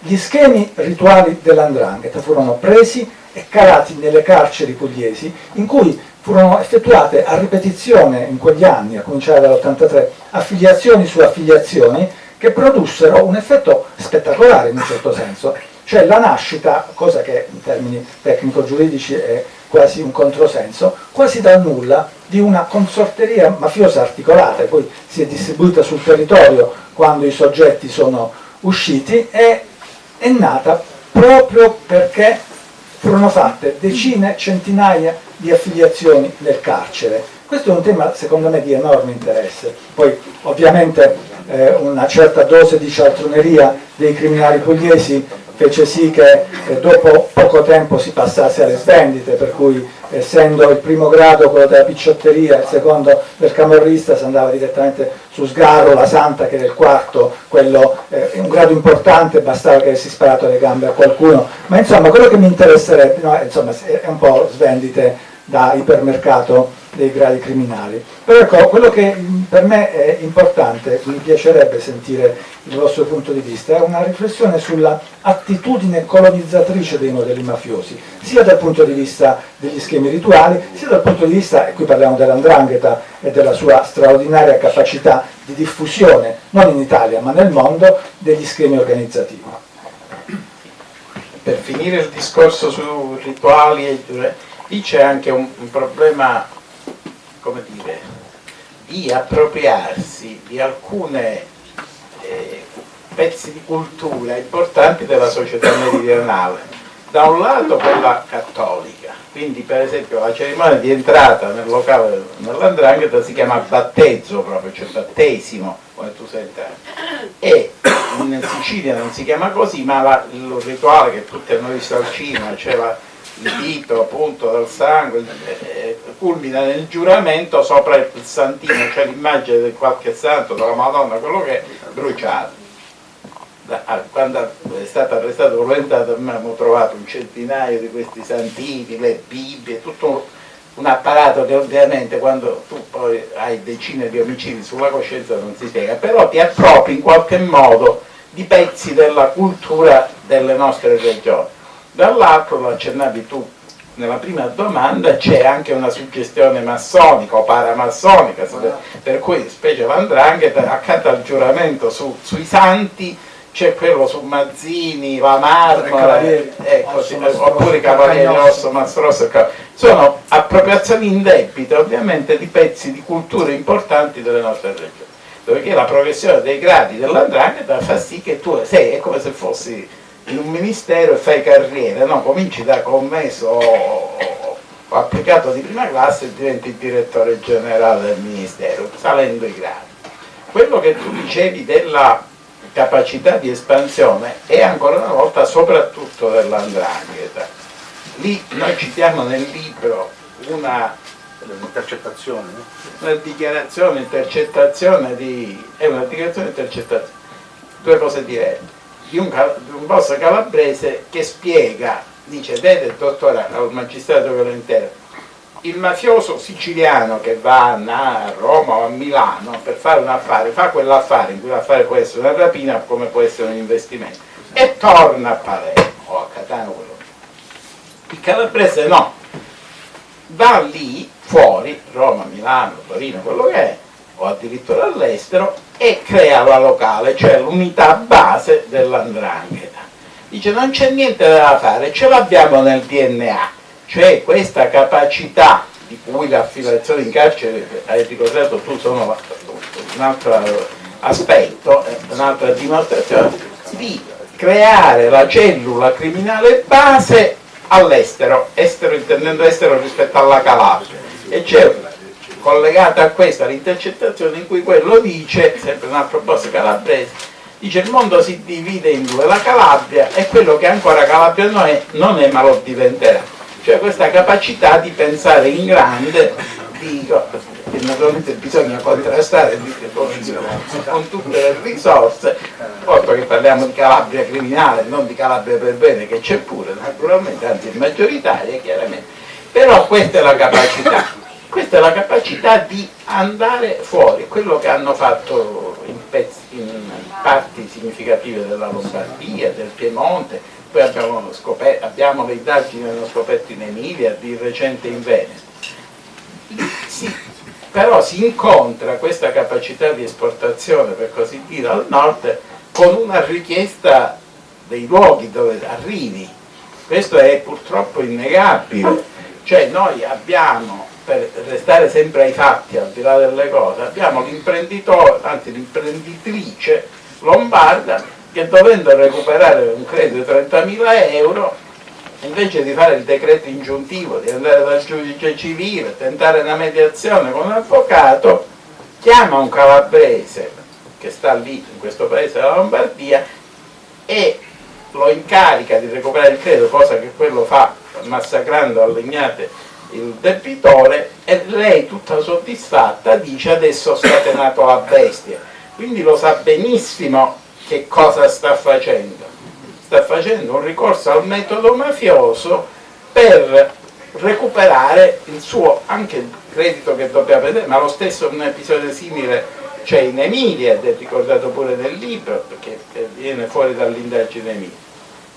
gli schemi rituali dell'andrangheta furono presi e calati nelle carceri pugliesi in cui furono effettuate a ripetizione in quegli anni, a cominciare dall'83, affiliazioni su affiliazioni che produssero un effetto spettacolare in un certo senso, cioè la nascita, cosa che in termini tecnico-giuridici è quasi un controsenso, quasi dal nulla di una consorteria mafiosa articolata, poi si è distribuita sul territorio quando i soggetti sono usciti e è nata proprio perché furono fatte decine, centinaia di affiliazioni nel carcere. Questo è un tema secondo me di enorme interesse. Poi ovviamente eh, una certa dose di cialtroneria dei criminali pugliesi fece sì che eh, dopo poco tempo si passasse alle svendite, per cui essendo il primo grado quello della picciotteria, il secondo del camorrista si andava direttamente su sgarro, la santa che era il quarto, quello eh, un grado importante, bastava che avessi sparato le gambe a qualcuno, ma insomma quello che mi interesserebbe, no, insomma, è un po' svendite da ipermercato dei gradi criminali. Però ecco, quello che per me è importante, mi piacerebbe sentire il vostro punto di vista, è una riflessione sulla attitudine colonizzatrice dei modelli mafiosi, sia dal punto di vista degli schemi rituali, sia dal punto di vista, e qui parliamo dell'andrangheta e della sua straordinaria capacità di diffusione, non in Italia ma nel mondo, degli schemi organizzativi.
Per finire il discorso su rituali e lì c'è anche un, un problema, come dire, di appropriarsi di alcune eh, pezzi di cultura importanti della società meridionale. Da un lato quella cattolica, quindi per esempio la cerimonia di entrata nel locale nell'andrangheta si chiama battezzo proprio, cioè battesimo, come tu sei entrato. E in Sicilia non si chiama così, ma la, il rituale che tutti hanno visto al cinema, cioè il dito appunto dal sangue, eh, culmina nel giuramento sopra il santino, cioè l'immagine di qualche santo, della Madonna, quello che è bruciato. Da, quando è stato arrestato Volentato abbiamo trovato un centinaio di questi santini, le Bibbie, tutto un, un apparato che ovviamente quando tu poi hai decine di omicidi sulla coscienza non si spiega, però ti appropri in qualche modo di pezzi della cultura delle nostre regioni dall'altro lo accennavi tu nella prima domanda c'è anche una suggestione massonica o paramassonica per cui specie l'andrangheta accanto al giuramento su, sui santi c'è quello su Mazzini, la Marmora ecco, sì, oppure Cavalieri Rosso, Mastrosso sono appropriazioni indebite ovviamente di pezzi di culture importanti delle nostre regioni perché la progressione dei gradi dell'andrangheta fa sì che tu sei, è come se fossi in un ministero e fai carriera, no? cominci da commesso o, applicato di prima classe e diventi direttore generale del ministero, salendo i gradi. Quello che tu dicevi della capacità di espansione è ancora una volta soprattutto dell'andrangheta. Lì noi citiamo nel libro una
intercettazione,
una dichiarazione, intercettazione di... è una dichiarazione intercettazione, due cose diverse di un, di un boss calabrese che spiega, dice, vede dottore al magistrato violentero, il mafioso siciliano che va a Roma o a Milano per fare un affare, fa quell'affare in cui l'affare può essere una rapina come può essere un investimento e torna a Palermo o a Catano quello che il calabrese no. Va lì fuori Roma, Milano, Torino, quello che è o addirittura all'estero e crea la locale, cioè l'unità base dell'andrangheta. Dice non c'è niente da fare, ce l'abbiamo nel DNA, cioè questa capacità di cui l'affiliazione in carcere, hai ricordato tu, sono un altro aspetto, un'altra dimostrazione, di creare la cellula criminale base all'estero, estero intendendo estero rispetto alla Calabria. E c'è collegata a questa l'intercettazione in cui quello dice, sempre un altro boss calabrese, dice il mondo si divide in due, la Calabria è quello che ancora Calabria non è, non è ma lo diventerà. Cioè questa capacità di pensare in grande, dico, che naturalmente bisogna contrastare con tutte le risorse, porto che parliamo di Calabria criminale, non di Calabria per bene, che c'è pure naturalmente, anzi è maggioritaria chiaramente, però questa è la capacità questa è la capacità di andare fuori, quello che hanno fatto in, pezzi, in parti significative della Lombardia, del Piemonte, poi abbiamo, scoperto, abbiamo le indagini che hanno scoperto in Emilia, di recente in Veneto. Sì, però si incontra questa capacità di esportazione, per così dire, al nord con una richiesta dei luoghi dove arrivi. Questo è purtroppo innegabile. Cioè noi abbiamo per restare sempre ai fatti, al di là delle cose, abbiamo l'imprenditore, anzi l'imprenditrice lombarda che dovendo recuperare un credito di 30.000 euro, invece di fare il decreto ingiuntivo, di andare dal giudice civile, tentare una mediazione con un avvocato, chiama un calabrese che sta lì, in questo paese della Lombardia, e lo incarica di recuperare il credito, cosa che quello fa massacrando a legnate debitore e lei tutta soddisfatta dice adesso scatenato la bestia quindi lo sa benissimo che cosa sta facendo. Sta facendo un ricorso al metodo mafioso per recuperare il suo anche il credito che dobbiamo vedere ma lo stesso un episodio simile c'è in Emilia ed è ricordato pure nel libro perché viene fuori dall'indagine Emilia.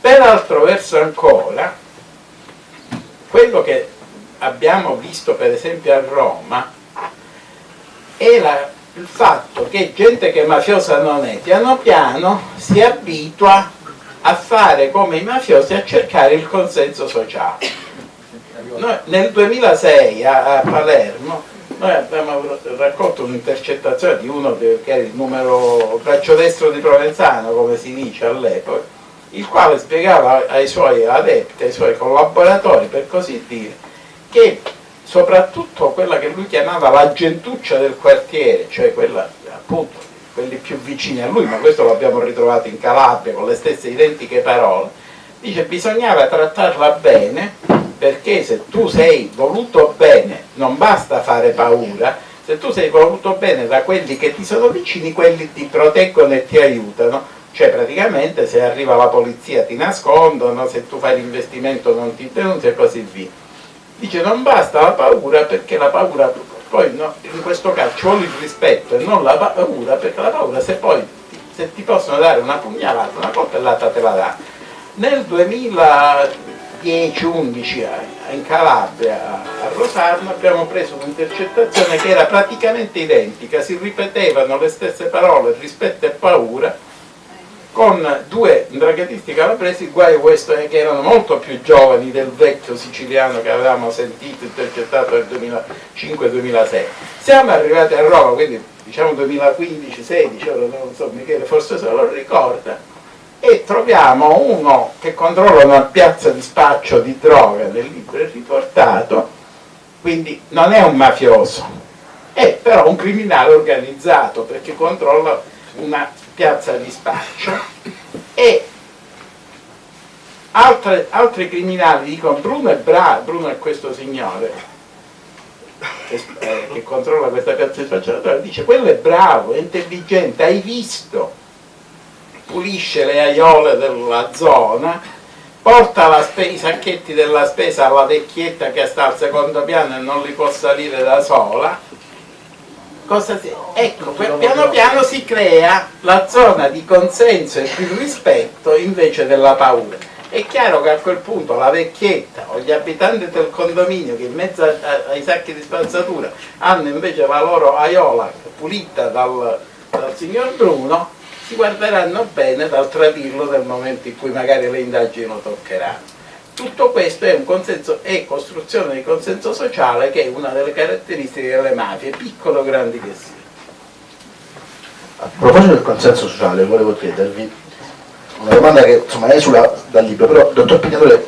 Per altro verso ancora quello che abbiamo visto per esempio a Roma è la, il fatto che gente che mafiosa non è, piano piano si abitua a fare come i mafiosi a cercare il consenso sociale. Noi, nel 2006 a, a Palermo noi abbiamo raccolto un'intercettazione di uno che era il numero braccio destro di Provenzano, come si dice all'epoca, il quale spiegava ai suoi adepti, ai suoi collaboratori, per così dire, che soprattutto quella che lui chiamava la gentuccia del quartiere, cioè quella appunto quelli più vicini a lui, ma questo l'abbiamo ritrovato in Calabria con le stesse identiche parole, dice bisognava trattarla bene perché se tu sei voluto bene non basta fare paura, se tu sei voluto bene da quelli che ti sono vicini, quelli ti proteggono e ti aiutano, cioè praticamente se arriva la polizia ti nascondono, se tu fai l'investimento non ti denunzi e così via. Dice non basta la paura perché la paura poi no, in questo caso ci vuole il rispetto e non la paura, perché la paura se poi se ti possono dare una pugnalata, una coltellata te la dà. Nel 2010-11 in Calabria, a Rosarno, abbiamo preso un'intercettazione che era praticamente identica, si ripetevano le stesse parole, rispetto e paura, con due draghetisti calabresi, guai questo è che erano molto più giovani del vecchio siciliano che avevamo sentito intercettato nel 2005-2006. Siamo arrivati a Roma, quindi diciamo 2015-16, ora non so Michele forse se lo ricorda, e troviamo uno che controlla una piazza di spaccio di droga, nel libro è riportato, quindi non è un mafioso, è però un criminale organizzato perché controlla una piazza di spaccio e altre, altri criminali dicono Bruno è bravo, Bruno è questo signore che, eh, che controlla questa piazza di spaccio dice quello è bravo, è intelligente, hai visto? Pulisce le aiole della zona porta i sacchetti della spesa alla vecchietta che sta al secondo piano e non li può salire da sola si... ecco, piano piano si crea la zona di consenso e di rispetto invece della paura. È chiaro che a quel punto la vecchietta o gli abitanti del condominio che in mezzo ai sacchi di spazzatura hanno invece la loro aiola pulita dal, dal signor Bruno, si guarderanno bene dal tradirlo nel momento in cui magari le indagini lo toccheranno. Tutto questo è, consenso, è costruzione di consenso sociale che è una delle caratteristiche delle mafie, piccole o grandi che siano.
A proposito del consenso sociale, volevo chiedervi una domanda che insomma esula dal libro, però il dottor Pignatore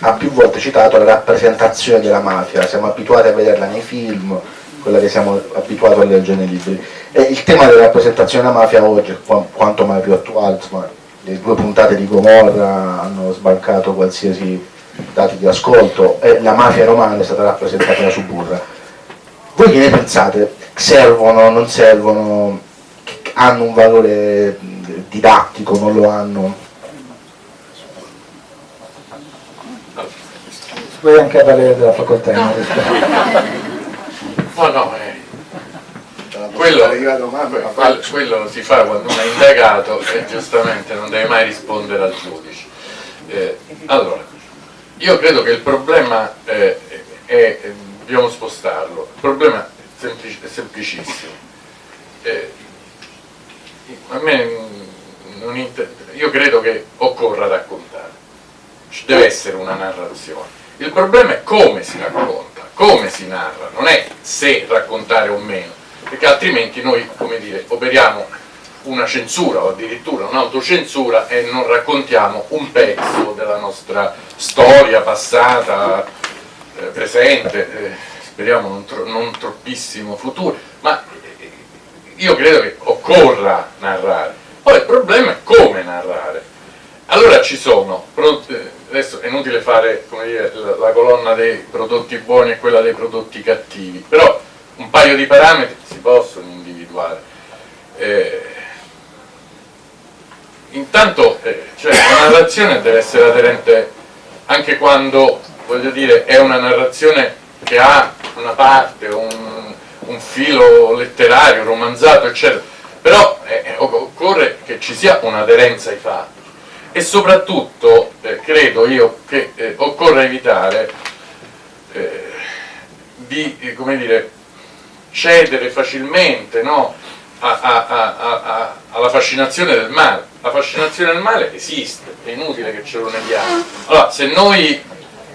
ha più volte citato la rappresentazione della mafia, siamo abituati a vederla nei film, quella che siamo abituati a leggere nei libri. E il tema della rappresentazione della mafia oggi è quanto mai più attuale, insomma, le due puntate di Gomorra hanno sbancato qualsiasi dati di ascolto e la mafia romana è stata rappresentata da Suburra. Voi che ne pensate? Servono, non servono? Hanno un valore didattico, non lo hanno?
Vuoi anche valere della facoltà? No, *laughs*
no, eh quello, quello, si fa quando uno è indagato e giustamente non deve mai rispondere al giudice. Eh, allora, io credo che il problema eh, è, dobbiamo spostarlo, il problema è, semplic è semplicissimo. Eh, a me io credo che occorra raccontare, ci deve essere una narrazione. Il problema è come si racconta, come si narra, non è se raccontare o meno perché altrimenti noi, come dire, operiamo una censura o addirittura un'autocensura e non raccontiamo un pezzo della nostra storia passata, eh, presente, eh, speriamo non, tro non, troppissimo futuro, ma eh, io credo che occorra narrare. Poi il problema è come narrare. Allora ci sono, eh, adesso è inutile fare dire, la, la colonna dei prodotti buoni e quella dei prodotti cattivi, però un paio di parametri si possono individuare. Eh, intanto eh, cioè, la narrazione deve essere aderente anche quando, voglio dire, è una narrazione che ha una parte, un, un filo letterario, romanzato, eccetera, però eh, occorre che ci sia un'aderenza ai fatti e soprattutto eh, credo io che eh, occorre evitare eh, di, come dire, cedere facilmente no? a, a, a, alla fascinazione del male. La fascinazione del male esiste, è inutile che ce lo neghiamo. Allora, se noi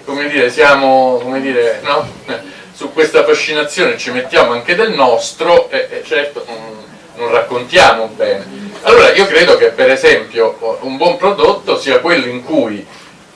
come dire, siamo come dire, no? *laughs* su questa fascinazione ci mettiamo anche del nostro, e, e certo non, non raccontiamo bene. Allora io credo che per esempio un buon prodotto sia quello in cui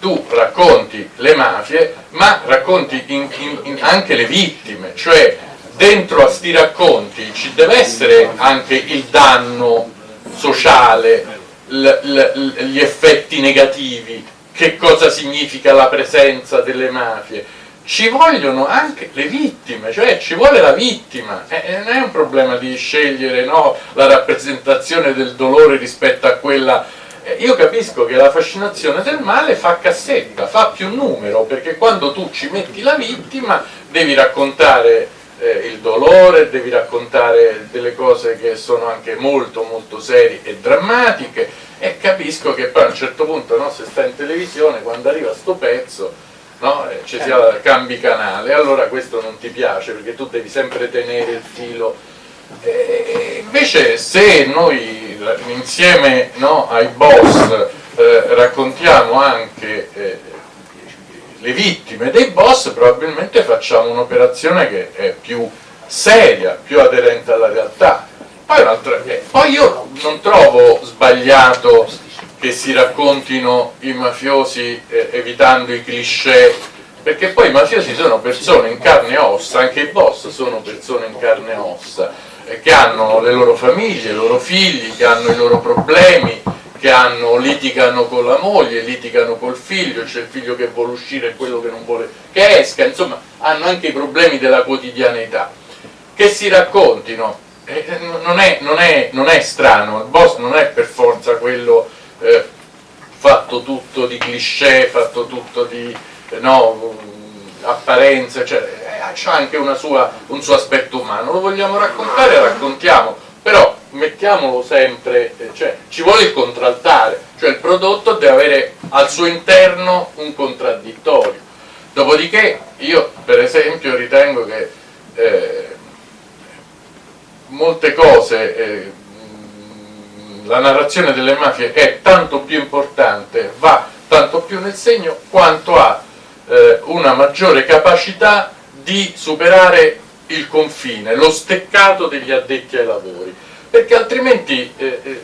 tu racconti le mafie ma racconti in, in, in anche le vittime, cioè dentro a sti racconti ci deve essere anche il danno sociale, gli effetti negativi, che cosa significa la presenza delle mafie, ci vogliono anche le vittime, cioè ci vuole la vittima, eh, non è un problema di scegliere no, la rappresentazione del dolore rispetto a quella... Eh, io capisco che la fascinazione del male fa cassetta, fa più numero, perché quando tu ci metti la vittima devi raccontare eh, il dolore, devi raccontare delle cose che sono anche molto molto serie e drammatiche e capisco che poi a un certo punto no, se sta in televisione quando arriva sto pezzo no? Eh, ci sia cambi canale, allora questo non ti piace perché tu devi sempre tenere il filo. E invece se noi insieme no, ai boss eh, raccontiamo anche eh, le vittime dei boss, probabilmente facciamo un'operazione che è più seria, più aderente alla realtà. Poi, eh, poi io non trovo sbagliato che si raccontino i mafiosi eh, evitando i cliché perché poi i mafiosi sono persone in carne e ossa, anche i boss sono persone in carne e ossa eh, che hanno le loro famiglie, i loro figli, che hanno i loro problemi che hanno, litigano con la moglie, litigano col figlio, c'è il figlio che vuole uscire e quello che non vuole che esca, insomma hanno anche i problemi della quotidianità. Che si raccontino? Eh, non, è, non, è, non è strano, il boss non è per forza quello eh, fatto tutto di cliché, fatto tutto di eh, no, apparenze, cioè, eh, ha anche sua, un suo aspetto umano, lo vogliamo raccontare, raccontiamo, però mettiamolo sempre, eh, cioè, ci vuole il contraltare, cioè il prodotto deve avere al suo interno un contraddittorio. Dopodiché io per esempio ritengo che eh, molte cose eh, la narrazione delle mafie è tanto più importante, va tanto più nel segno quanto ha eh, una maggiore capacità di superare il confine, lo steccato degli addetti ai lavori, perché altrimenti eh, eh,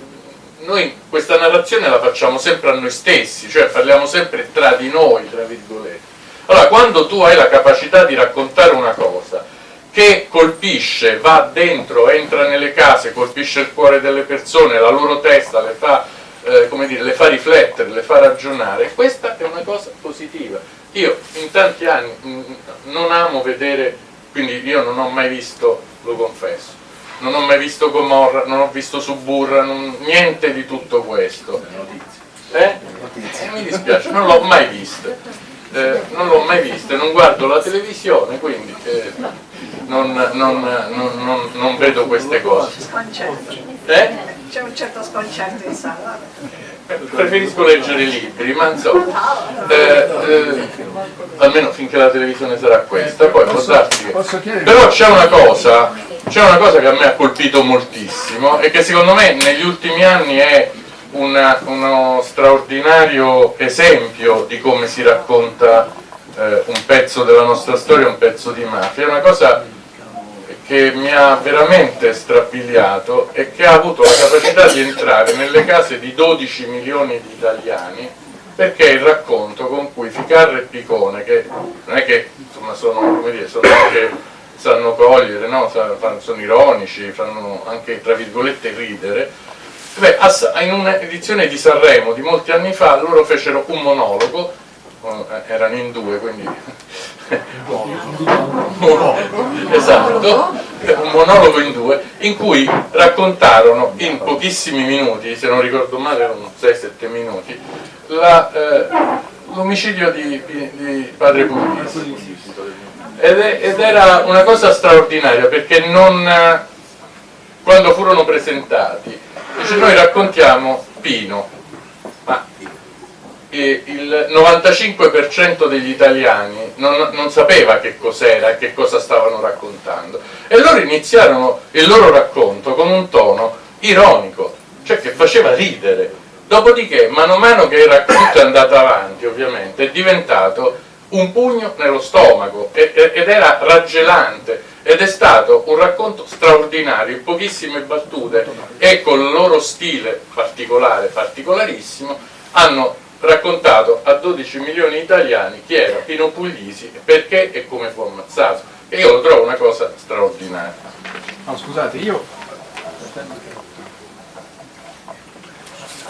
noi questa narrazione la facciamo sempre a noi stessi, cioè parliamo sempre tra di noi, tra virgolette. Allora, quando tu hai la capacità di raccontare una cosa che colpisce, va dentro, entra nelle case, colpisce il cuore delle persone, la loro testa, le fa, eh, dire, le fa riflettere, le fa ragionare, questa è una cosa positiva. Io in tanti anni non amo vedere, quindi io non ho mai visto, lo confesso, non ho mai visto Gomorra, non ho visto Suburra, non, niente di tutto questo. Eh? Eh, mi dispiace, non l'ho mai visto. Eh, non l'ho mai vista, non guardo la televisione, quindi eh, non, non, non, vedo queste cose.
Eh? C'è un certo sconcerto in sala.
Preferisco leggere i libri, ma insomma, eh, eh, almeno finché la televisione sarà questa, poi può darsi che... Però c'è una cosa, c'è una cosa che a me ha colpito moltissimo e che secondo me negli ultimi anni è una, uno straordinario esempio di come si racconta eh, un pezzo della nostra storia, un pezzo di mafia, è una cosa che mi ha veramente strappigliato e che ha avuto la capacità di entrare nelle case di 12 milioni di italiani perché è il racconto con cui Ficarra e Picone, che non è che insomma, sono, dire, sono anche, sanno cogliere, no? sono ironici, fanno anche tra virgolette ridere, Beh, in un'edizione di Sanremo di molti anni fa loro fecero un monologo, erano in due quindi *laughs* esatto, un monologo in due, in cui raccontarono in pochissimi minuti, se non ricordo male erano 6-7 minuti, eh, l'omicidio di, di, padre Puglisi. Ed, ed, era una cosa straordinaria perché non, quando furono presentati, dice noi raccontiamo Pino, il 95% degli italiani non, non sapeva che cos'era e che cosa stavano raccontando e loro iniziarono il loro racconto con un tono ironico, cioè che faceva ridere. Dopodiché, mano a mano che il racconto è andato avanti, ovviamente, è diventato un pugno nello stomaco ed era raggelante ed è stato un racconto straordinario in pochissime battute e con il loro stile particolare, particolarissimo hanno raccontato a 12 milioni di italiani chi era Pino Puglisi, perché e come fu ammazzato. E io lo trovo una cosa straordinaria.
No scusate io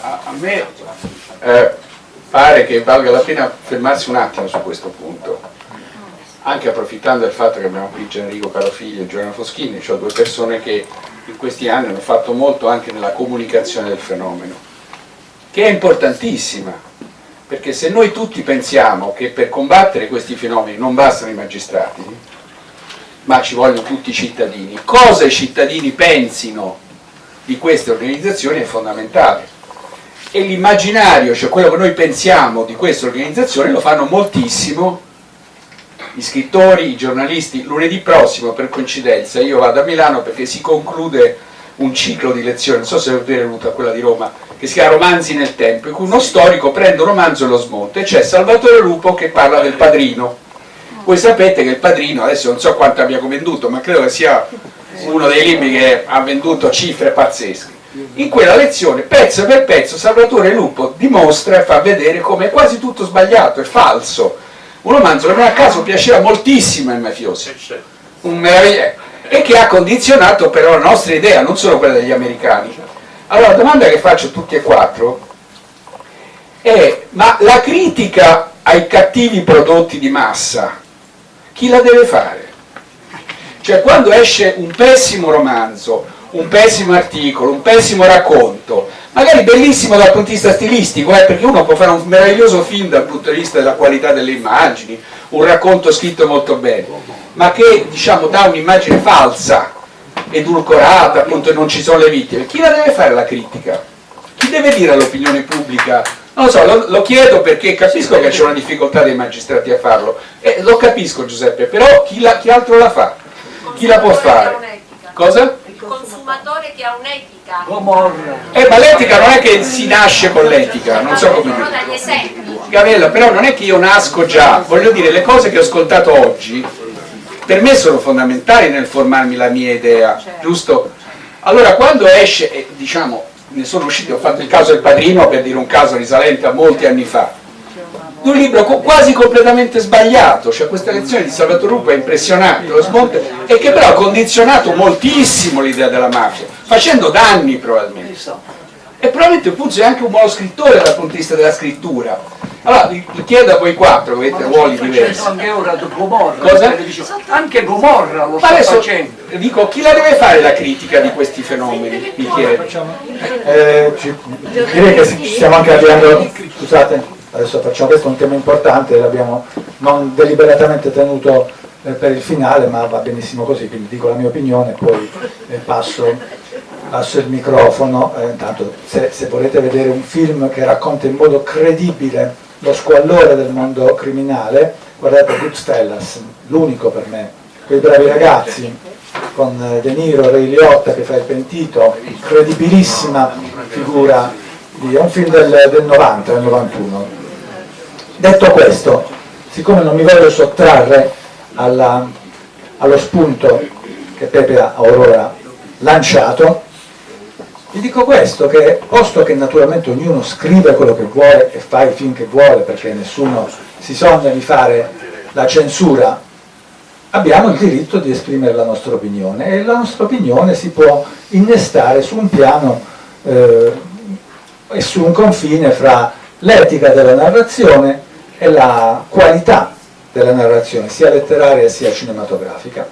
a, a me eh, pare che valga la pena fermarsi un attimo su questo punto. Anche approfittando del fatto che abbiamo qui Generico Carofiglio e Giovanna Foschini cioè due persone che in questi anni hanno fatto molto anche nella comunicazione del fenomeno che è importantissima perché se noi tutti pensiamo che per combattere questi fenomeni non bastano i magistrati ma ci vogliono tutti i cittadini cosa i cittadini pensino di queste organizzazioni è fondamentale. E l'immaginario, cioè quello che noi pensiamo di queste organizzazioni lo fanno moltissimo gli scrittori, i giornalisti. Lunedì prossimo, per coincidenza, io vado a Milano perché si conclude un ciclo di lezioni, non so se avete venuto a quella di Roma, che si chiama Romanzi nel tempo, in cui uno storico prende un romanzo e lo smonta e c'è Salvatore Lupo che parla del padrino. Voi sapete che il padrino, adesso non so quanto abbia venduto, ma credo che sia uno dei libri che ha venduto cifre pazzesche. In quella lezione pezzo per pezzo Salvatore Lupo dimostra e fa vedere come è quasi tutto sbagliato, è falso. Un romanzo che me a caso piaceva moltissimo ai mafiosi un meraviglia e che ha condizionato però la nostra idea, non solo quella degli americani allora la domanda che faccio a tutti e quattro è ma la critica ai cattivi prodotti di massa chi la deve fare? cioè quando esce un pessimo romanzo un pessimo articolo, un pessimo racconto, magari bellissimo dal punto di vista stilistico, eh, perché uno può fare un meraviglioso film dal punto di vista della qualità delle immagini, un racconto scritto molto bene, ma che diciamo dà un'immagine falsa, edulcorata, appunto non ci sono le vittime. Chi la deve fare la critica? Chi deve dire all'opinione pubblica? Non lo so, lo, lo chiedo perché capisco che c'è una difficoltà dei magistrati a farlo, eh, lo capisco Giuseppe, però chi, la, chi altro la fa? Chi la può fare? Cosa?
consumatore che ha un'etica.
Eh, ma l'etica non è che si nasce con l'etica, non so come dire. Gavella, però non è che io nasco già, voglio dire, le cose che ho ascoltato oggi per me sono fondamentali nel formarmi la mia idea, giusto? Allora quando esce, eh, diciamo, ne sono uscito, ho fatto il caso del padrino per dire un caso risalente a molti anni fa, di un libro quasi completamente sbagliato, cioè questa lezione di Salvatore Rupo è impressionante, lo smonte, e che però ha condizionato moltissimo l'idea della mafia, facendo danni probabilmente. E probabilmente Puzzo è anche un buono scrittore dal punto di vista della scrittura. Allora, vi chiedo a voi quattro, avete ruoli diversi.
Anche ora Gomorra,
Cosa?
Anche Gomorra lo
Ma
sta
adesso
facendo.
dico, chi la deve fare la critica di questi fenomeni? Mi chiedo.
Eh, ci- direi che ci stiamo anche avviando, scusate, adesso facciamo questo è un tema importante, l'abbiamo non deliberatamente tenuto eh, per il finale, ma va benissimo così, quindi dico la mia opinione e poi eh, passo, passo il microfono. Eh, intanto se, se volete vedere un film che racconta in modo credibile lo squallore del mondo criminale, guardate Goodfellas, l'unico per me, quei bravi ragazzi con eh, De Niro, Ray Liotta che fa il pentito, credibilissima figura, di, è un film del, del 90, del 91. Detto questo, siccome non mi voglio sottrarre alla- allo spunto che Pepe ha Aurora lanciato, vi dico questo, che posto che naturalmente ognuno scrive quello che vuole e fa i film che vuole, perché nessuno si sogna di fare la censura, abbiamo il diritto di esprimere la nostra opinione e la nostra opinione si può innestare su un piano eh, e su un confine fra l'etica della narrazione e la qualità della narrazione, sia letteraria sia cinematografica.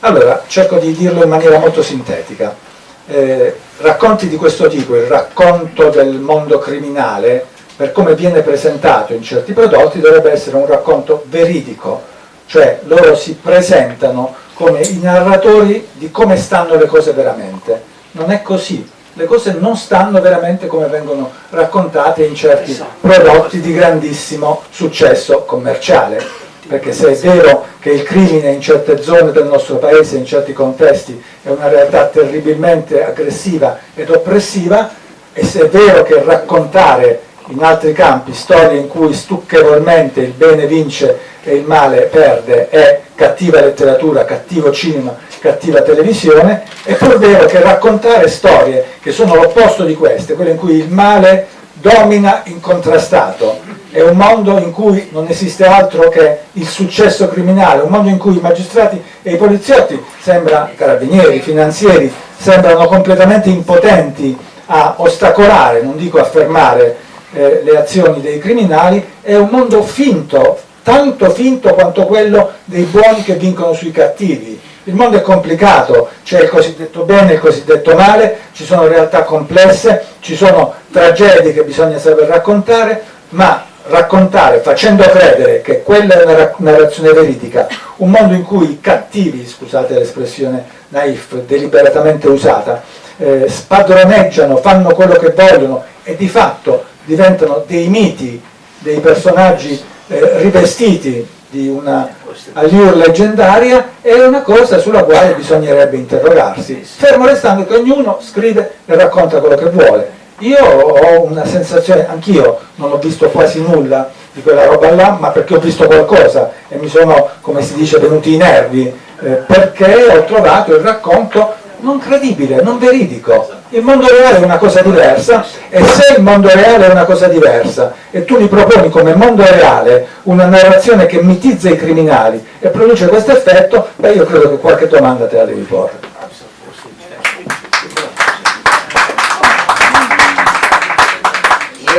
Allora, cerco di dirlo in maniera molto sintetica. Eh, racconti di questo tipo, il racconto del mondo criminale, per come viene presentato in certi prodotti, dovrebbe essere un racconto veridico, cioè loro si presentano come i narratori di come stanno le cose veramente. Non è così, le cose non stanno veramente come vengono raccontate in certi prodotti di grandissimo successo commerciale perché se è vero che il crimine in certe zone del nostro paese, in certi contesti, è una realtà terribilmente aggressiva ed oppressiva, e se è vero che raccontare in altri campi, storie in cui stucchevolmente il bene vince e il male perde, è cattiva letteratura, cattivo cinema, cattiva televisione, è pur vero che raccontare storie che sono l'opposto di queste, quelle in cui il male domina incontrastato, è un mondo in cui non esiste altro che il successo criminale, un mondo in cui i magistrati e i poliziotti, sembra carabinieri, finanzieri, sembrano completamente impotenti a ostacolare, non dico a fermare eh, le azioni dei criminali, è un mondo finto, tanto finto quanto quello dei buoni che vincono sui cattivi. Il mondo è complicato, c'è il cosiddetto bene e il cosiddetto male, ci sono realtà complesse, ci sono tragedie che bisogna saper raccontare, ma raccontare facendo credere che quella è una narrazione veridica, un mondo in cui i cattivi, scusate l'espressione naif, deliberatamente usata, eh, spadroneggiano, fanno quello che vogliono e di fatto diventano dei miti, dei personaggi eh, rivestiti di una allure leggendaria, è una cosa sulla quale bisognerebbe interrogarsi, fermo restando che ognuno scrive e racconta quello che vuole io ho una sensazione, anch'io non ho visto quasi nulla di quella roba là, ma perché ho visto qualcosa e mi sono, come si dice, venuti i nervi, eh, perché ho trovato il racconto non credibile, non veridico. Il mondo reale è una cosa diversa e se il mondo reale è una cosa diversa e tu mi proponi come mondo reale una narrazione che mitizza i criminali e produce questo effetto, beh io credo che qualche domanda te la devi porre.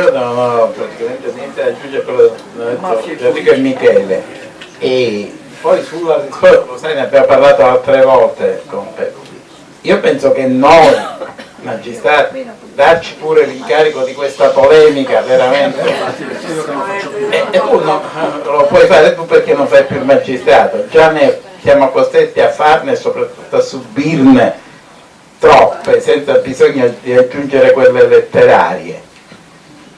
Io non ho praticamente niente da aggiungere a quello che detto Enrico e Michele. E poi sulla risposta, lo sai ne abbiamo parlato altre volte con io penso che noi magistrati darci pure l'incarico di questa polemica veramente. E, e tu no, lo puoi fare tu perché non fai più il magistrato. Già ne siamo costretti a farne e soprattutto a subirne troppe senza bisogno di aggiungere quelle letterarie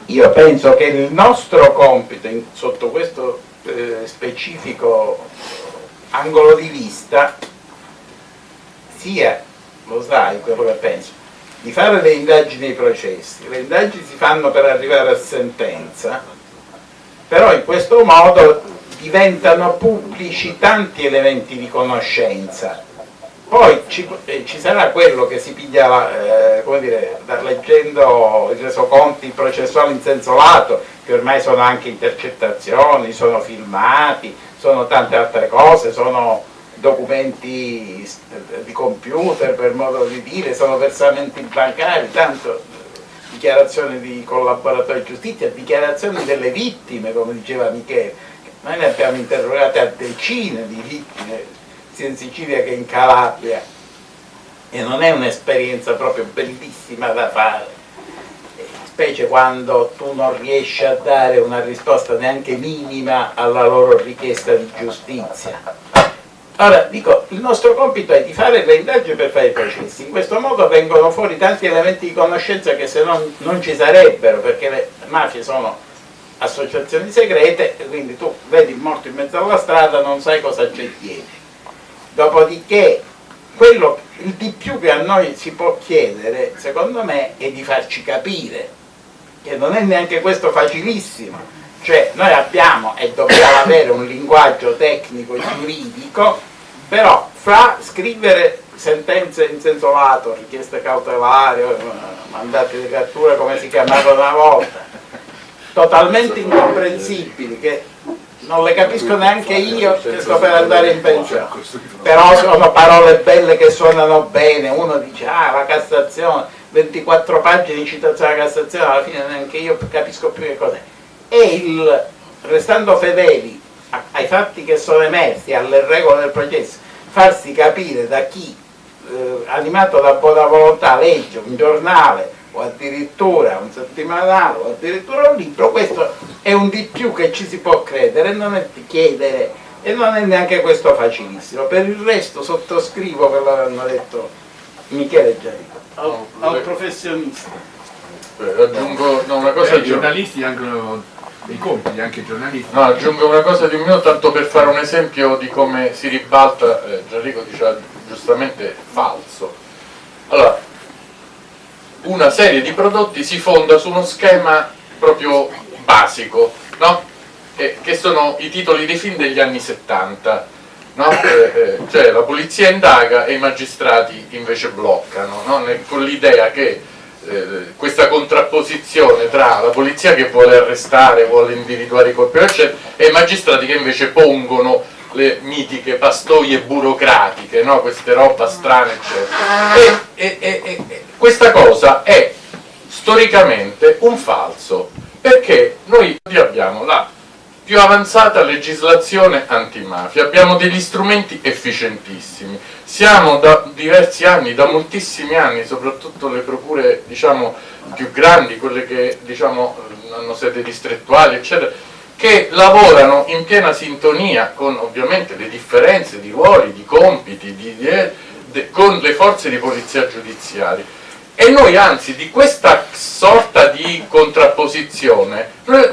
io penso che il nostro compito in, sotto questo eh, specifico angolo di vista sia, lo sai quello che penso, di fare le indagini ai processi. Le indagini si fanno per arrivare a sentenza, però in questo modo diventano pubblici tanti elementi di conoscenza poi ci, eh, ci, sarà quello che si piglia, eh, come dire, leggendo i resoconti processuali in senso lato, che ormai sono anche intercettazioni, sono filmati, sono tante altre cose, sono documenti di computer per modo di dire, sono versamenti bancari, tanto dichiarazioni di collaboratori di giustizia, dichiarazioni delle vittime, come diceva Michele. Noi ne abbiamo interrogate a decine di vittime sia in Sicilia che in Calabria. E non è un'esperienza proprio bellissima da fare. Specie quando tu non riesci a dare una risposta neanche minima alla loro richiesta di giustizia. Ora, dico, il nostro compito è di fare le indagini per fare i processi, in questo modo vengono fuori tanti elementi di conoscenza che se no non ci sarebbero, perché le mafie sono associazioni segrete, quindi tu vedi il morto in mezzo alla strada, non sai cosa c'è dietro. Dopodiché, quello, il di più che a noi si può chiedere, secondo me, è di farci capire che non è neanche questo facilissimo. Cioè, noi abbiamo e dobbiamo avere un linguaggio tecnico giuridico, però fra scrivere sentenze in senso lato, richieste cautelari, eh, mandati di cattura come si chiamava una volta, totalmente incomprensibili, che non le capisco neanche io che sto per andare in pensione. Però sono parole belle che suonano bene. Uno dice ah la Cassazione 24 pagine di citazione alla Cassazione alla fine neanche io capisco più che cos'è. E il restando fedeli ai fatti che sono emersi alle regole del processo farsi capire da chi eh, animato da buona volontà legge un giornale o addirittura un settimanale o addirittura un libro, questo è un di più che ci si può credere, non è di chiedere e non è neanche questo facilissimo. Per il resto sottoscrivo quello che hanno detto Michele Giarico, al, al professionista.
Beh, aggiungo no, una cosa
eh, i giornalisti hanno dei compiti, anche i giornalisti.
No, aggiungo una cosa di un minuto tanto per fare un esempio di come si ribalta, eh, Gianrico diceva giustamente falso. Allora, una serie di prodotti si fonda su uno schema proprio basico, no? eh, che sono i titoli dei film degli anni 70. No? Eh, eh, cioè la polizia indaga e i magistrati invece bloccano, no? con l'idea che eh, questa contrapposizione tra la polizia che vuole arrestare, vuole individuare i colpevoli e i magistrati che invece pongono le mitiche pastoie burocratiche, no? queste roba strane eccetera. E, e, e, questa cosa è storicamente un falso, perché noi abbiamo la più avanzata legislazione antimafia, abbiamo degli strumenti efficientissimi, siamo da diversi anni, da moltissimi anni, soprattutto le procure diciamo, più grandi, quelle che diciamo, hanno sede distrettuali, eccetera, che lavorano in piena sintonia con ovviamente le differenze di ruoli, di compiti, di, di, de, con le forze di polizia giudiziaria e noi anzi di questa sorta di contrapposizione la,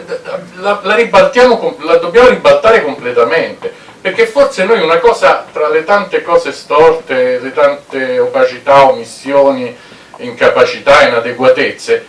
la, la dobbiamo ribaltare completamente perché forse noi una cosa tra le tante cose storte, le tante opacità, omissioni, incapacità, inadeguatezze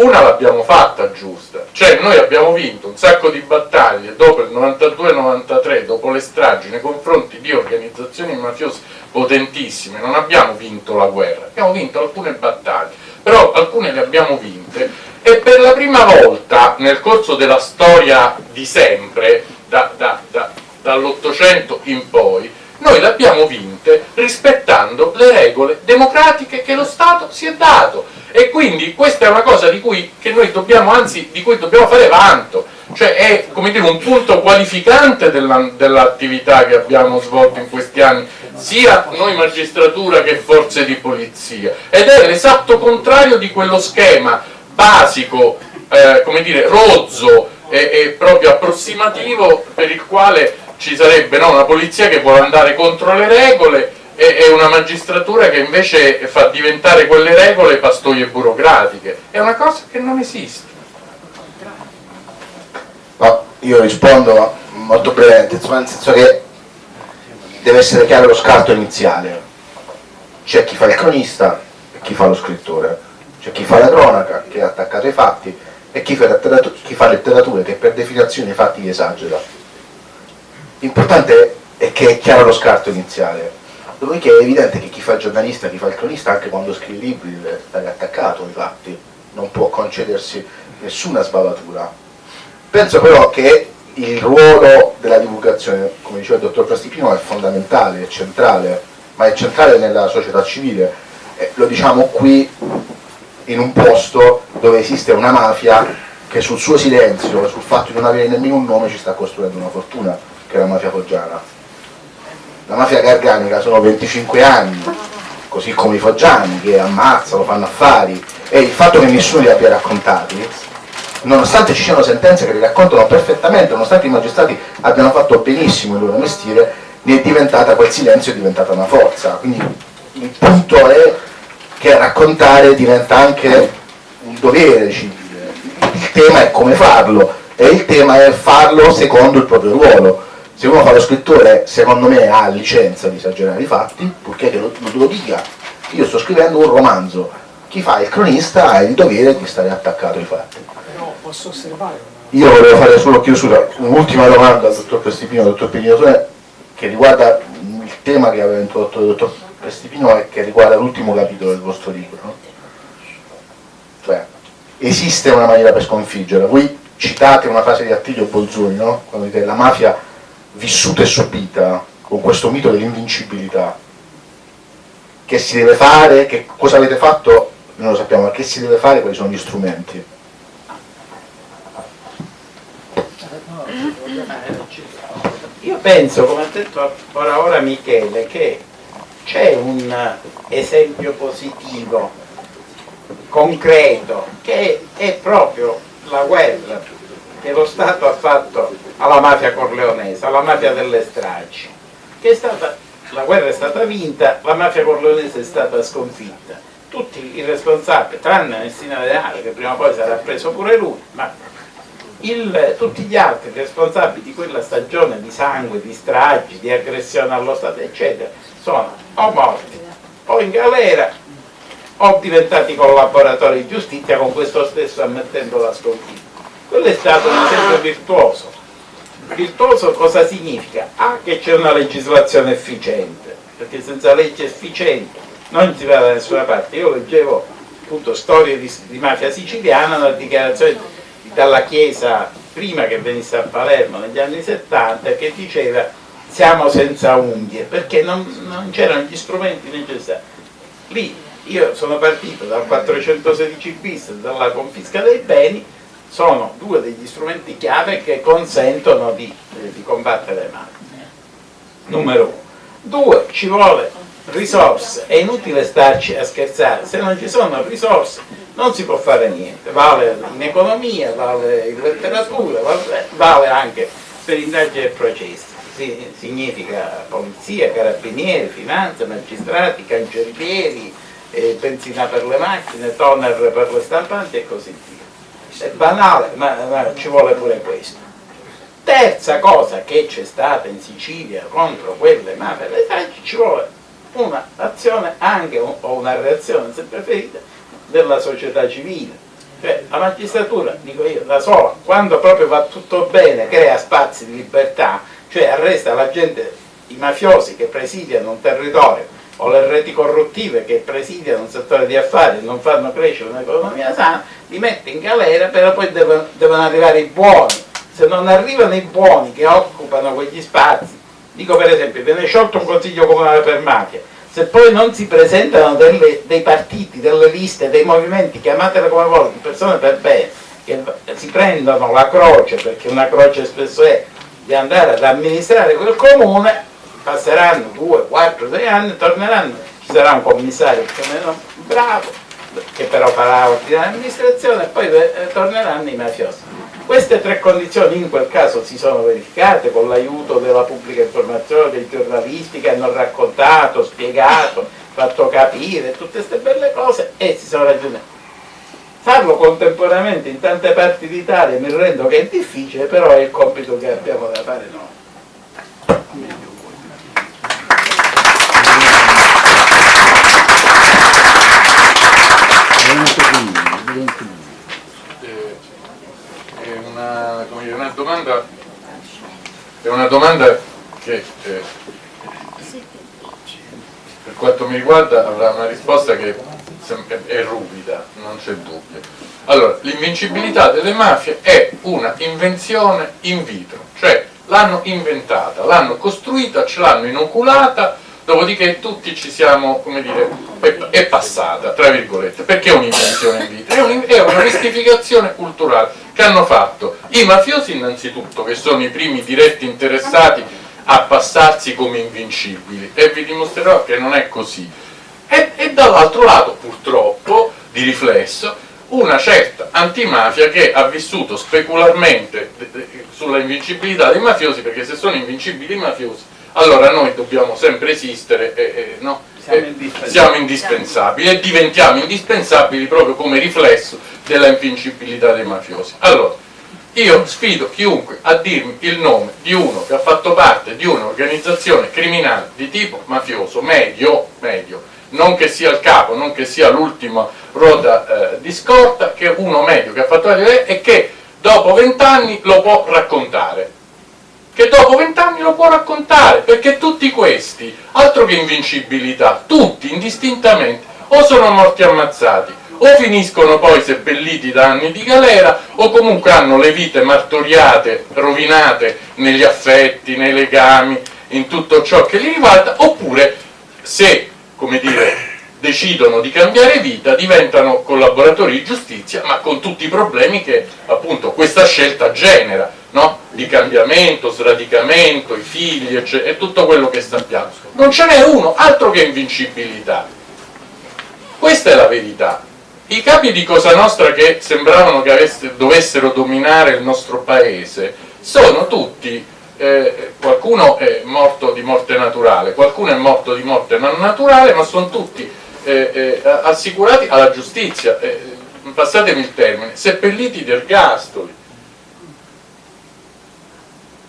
una l'abbiamo fatta giusta, cioè noi abbiamo vinto un sacco di battaglie dopo il 92-93, dopo le stragi nei confronti di organizzazioni mafiose potentissime, non abbiamo vinto la guerra, abbiamo vinto alcune battaglie, però alcune le abbiamo vinte. E per la prima volta nel corso della storia di sempre, da, da, da, dall'Ottocento in poi, noi le abbiamo vinte rispettando le regole democratiche che lo Stato si è dato e quindi questa è una cosa di cui, noi dobbiamo, anzi, di cui dobbiamo fare vanto, cioè è dire, un punto qualificante dell'attività dell che abbiamo svolto in questi anni, sia noi magistratura che forze di polizia, ed è l'esatto contrario di quello schema basico, eh, come dire, rozzo e, e, proprio approssimativo per il quale ci sarebbe no, una polizia che vuole andare contro le regole è una magistratura che invece fa diventare quelle regole pastoie burocratiche. È una cosa che non esiste.
No, io rispondo molto brevemente, nel senso che deve essere chiaro lo scarto iniziale. C'è chi fa il cronista e chi fa lo scrittore. C'è chi fa la cronaca, che è attaccato ai fatti, e chi fa, chi fa letteratura, che per definizione i fatti esagera. L'importante è che è chiaro lo scarto iniziale Dopodiché è evidente che chi fa il giornalista, chi fa il cronista, anche quando scrive libri stare attaccato ai fatti, non può concedersi nessuna sbavatura. Penso però che il ruolo della divulgazione, come diceva il dottor Prastipino, è fondamentale, è centrale, ma è centrale nella società civile. E lo diciamo qui, in un posto dove esiste una mafia che sul suo silenzio, sul fatto di non avere nemmeno un nome, ci sta costruendo una fortuna, che è la mafia foggiana la mafia garganica sono 25 anni, così come i foggiani che ammazzano, fanno affari, e il fatto che nessuno li abbia raccontati, nonostante ci siano sentenze che li raccontano perfettamente, nonostante i magistrati abbiano fatto benissimo il loro mestiere, ne è diventata, quel silenzio è diventata una forza. Quindi il punto è che raccontare diventa anche un dovere civile. Il tema è come farlo, e il tema è farlo secondo il proprio ruolo se uno fa lo scrittore secondo me ha licenza di esagerare i fatti purché che lo, lo dica. Io sto scrivendo un romanzo. Chi fa? Il cronista ha il dovere di stare attaccato ai fatti.
Però posso osservare.
Io volevo fare solo chiusura. Un'ultima domanda al dottor Prestipino dottor Pignatone che riguarda il tema che aveva introdotto il dottor Prestipino e che riguarda l'ultimo capitolo del vostro libro no? cioè esiste una maniera per sconfiggerla voi citate una frase di Attilio Bolzoni no? quando dite la mafia vissuta e subita con questo mito dell'invincibilità. Che si deve fare, che cosa avete fatto non lo sappiamo, ma che si deve fare, quali sono gli strumenti?
Io penso, come ha detto ora ora Michele, che c'è un esempio positivo, concreto, che è proprio la guerra che lo Stato ha fatto alla mafia corleonese, alla mafia delle stragi, che è stata, la guerra è stata vinta, la mafia corleonese è stata sconfitta. Tutti i responsabili, tranne Messina Denale, che prima o poi sarà preso pure lui, ma il, tutti gli altri responsabili di quella stagione di sangue, di stragi, di aggressione allo Stato, eccetera, sono o morti o in galera o diventati collaboratori di giustizia con questo stesso ammettendo la sconfitta quello è stato un esempio virtuoso. Virtuoso cosa significa? Ah, che c'è una legislazione efficiente, perché senza legge efficiente non si va da nessuna parte. Io leggevo appunto storie di, di mafia siciliana, una dichiarazione dalla Chiesa prima che venisse a Palermo negli anni 70 che diceva siamo senza unghie perché non, non c'erano gli strumenti necessari. Lì io sono partito dal 416 bis, dalla confisca dei beni, sono due degli strumenti chiave che consentono di, eh, di combattere le mafie. Numero uno. Due, ci vuole risorse, è inutile starci a scherzare, se non ci sono risorse non si può fare niente, vale in economia, vale in letteratura, vale, anche per indagini e processi, si, significa polizia, carabinieri, finanze, magistrati, cancellieri, eh, benzina per le macchine, toner per le stampanti e così via. È banale, ma, ma ci vuole pure questo. Terza cosa che c'è stata in Sicilia contro quelle mafie, ci vuole un'azione anche o una reazione, se preferite, della società civile. Cioè, la magistratura, dico io, da sola, quando proprio va tutto bene, crea spazi di libertà, cioè arresta la gente, i mafiosi che presidiano un territorio o le reti corruttive che presidiano un settore di affari e non fanno crescere un'economia sana, li mette in galera, però poi devono, devono arrivare i buoni. Se non arrivano i buoni che occupano quegli spazi, dico per esempio, viene sciolto un consiglio comunale per mafia, se poi non si presentano delle, dei partiti, delle liste, dei movimenti, chiamatele come volete, persone per bene, che si prendono la croce, perché una croce spesso è di andare ad amministrare quel comune, passeranno due, quattro, sei anni, torneranno, ci sarà un commissario più o meno bravo, che però farà ordinare amministrazione e poi eh, torneranno i mafiosi. Queste tre condizioni in quel caso si sono verificate con l'aiuto della pubblica informazione, dei giornalisti che hanno raccontato, spiegato, fatto capire tutte queste belle cose e si sono raggiunte. Farlo contemporaneamente in tante parti d'Italia mi rendo che è difficile, però è il compito che abbiamo da fare noi.
Una, dire, una, domanda, è una domanda che eh, per quanto mi riguarda avrà una risposta che è ruvida, non c'è dubbio. Allora, l'invincibilità delle mafie è una invenzione in vitro, cioè l'hanno inventata, l'hanno costruita, ce l'hanno inoculata dopodiché tutti ci siamo, come dire, è, è passata, tra virgolette, perché è un'invenzione in vita? È, un, è una mistificazione culturale che hanno fatto i mafiosi innanzitutto, che sono i primi diretti interessati a passarsi come invincibili, e vi dimostrerò che non è così. E, e dall'altro lato, purtroppo, di riflesso, una certa antimafia che ha vissuto specularmente sulla invincibilità dei mafiosi, perché se sono invincibili i mafiosi allora noi dobbiamo sempre esistere e, e, no? siamo, indispensabili. siamo, indispensabili. e diventiamo indispensabili proprio come riflesso della invincibilità dei mafiosi. Allora, io sfido chiunque a dirmi il nome di uno che ha fatto parte di un'organizzazione criminale di tipo mafioso, medio, medio, non che sia il capo, non che sia l'ultima ruota eh, di scorta, che uno medio che ha fatto parte e che dopo vent'anni lo può raccontare che dopo vent'anni lo può raccontare, perché tutti questi, altro che invincibilità, tutti indistintamente, o sono morti ammazzati, o finiscono poi seppelliti da anni di galera, o comunque hanno le vite martoriate, rovinate negli affetti, nei legami, in tutto ciò che li riguarda, oppure se, come dire, decidono di cambiare vita, diventano collaboratori di giustizia, ma con tutti i problemi che appunto questa scelta genera, no? Di cambiamento, sradicamento, i figli, eccetera, e tutto quello che sappiamo. Non ce n'è uno, altro che invincibilità. Questa è la verità. I capi di Cosa Nostra che sembravano che avesse, dovessero dominare il nostro paese sono tutti, eh, qualcuno è morto di morte naturale, qualcuno è morto di morte non naturale, ma sono tutti eh, eh, assicurati alla giustizia, eh, passatemi il termine, seppelliti di ergastoli.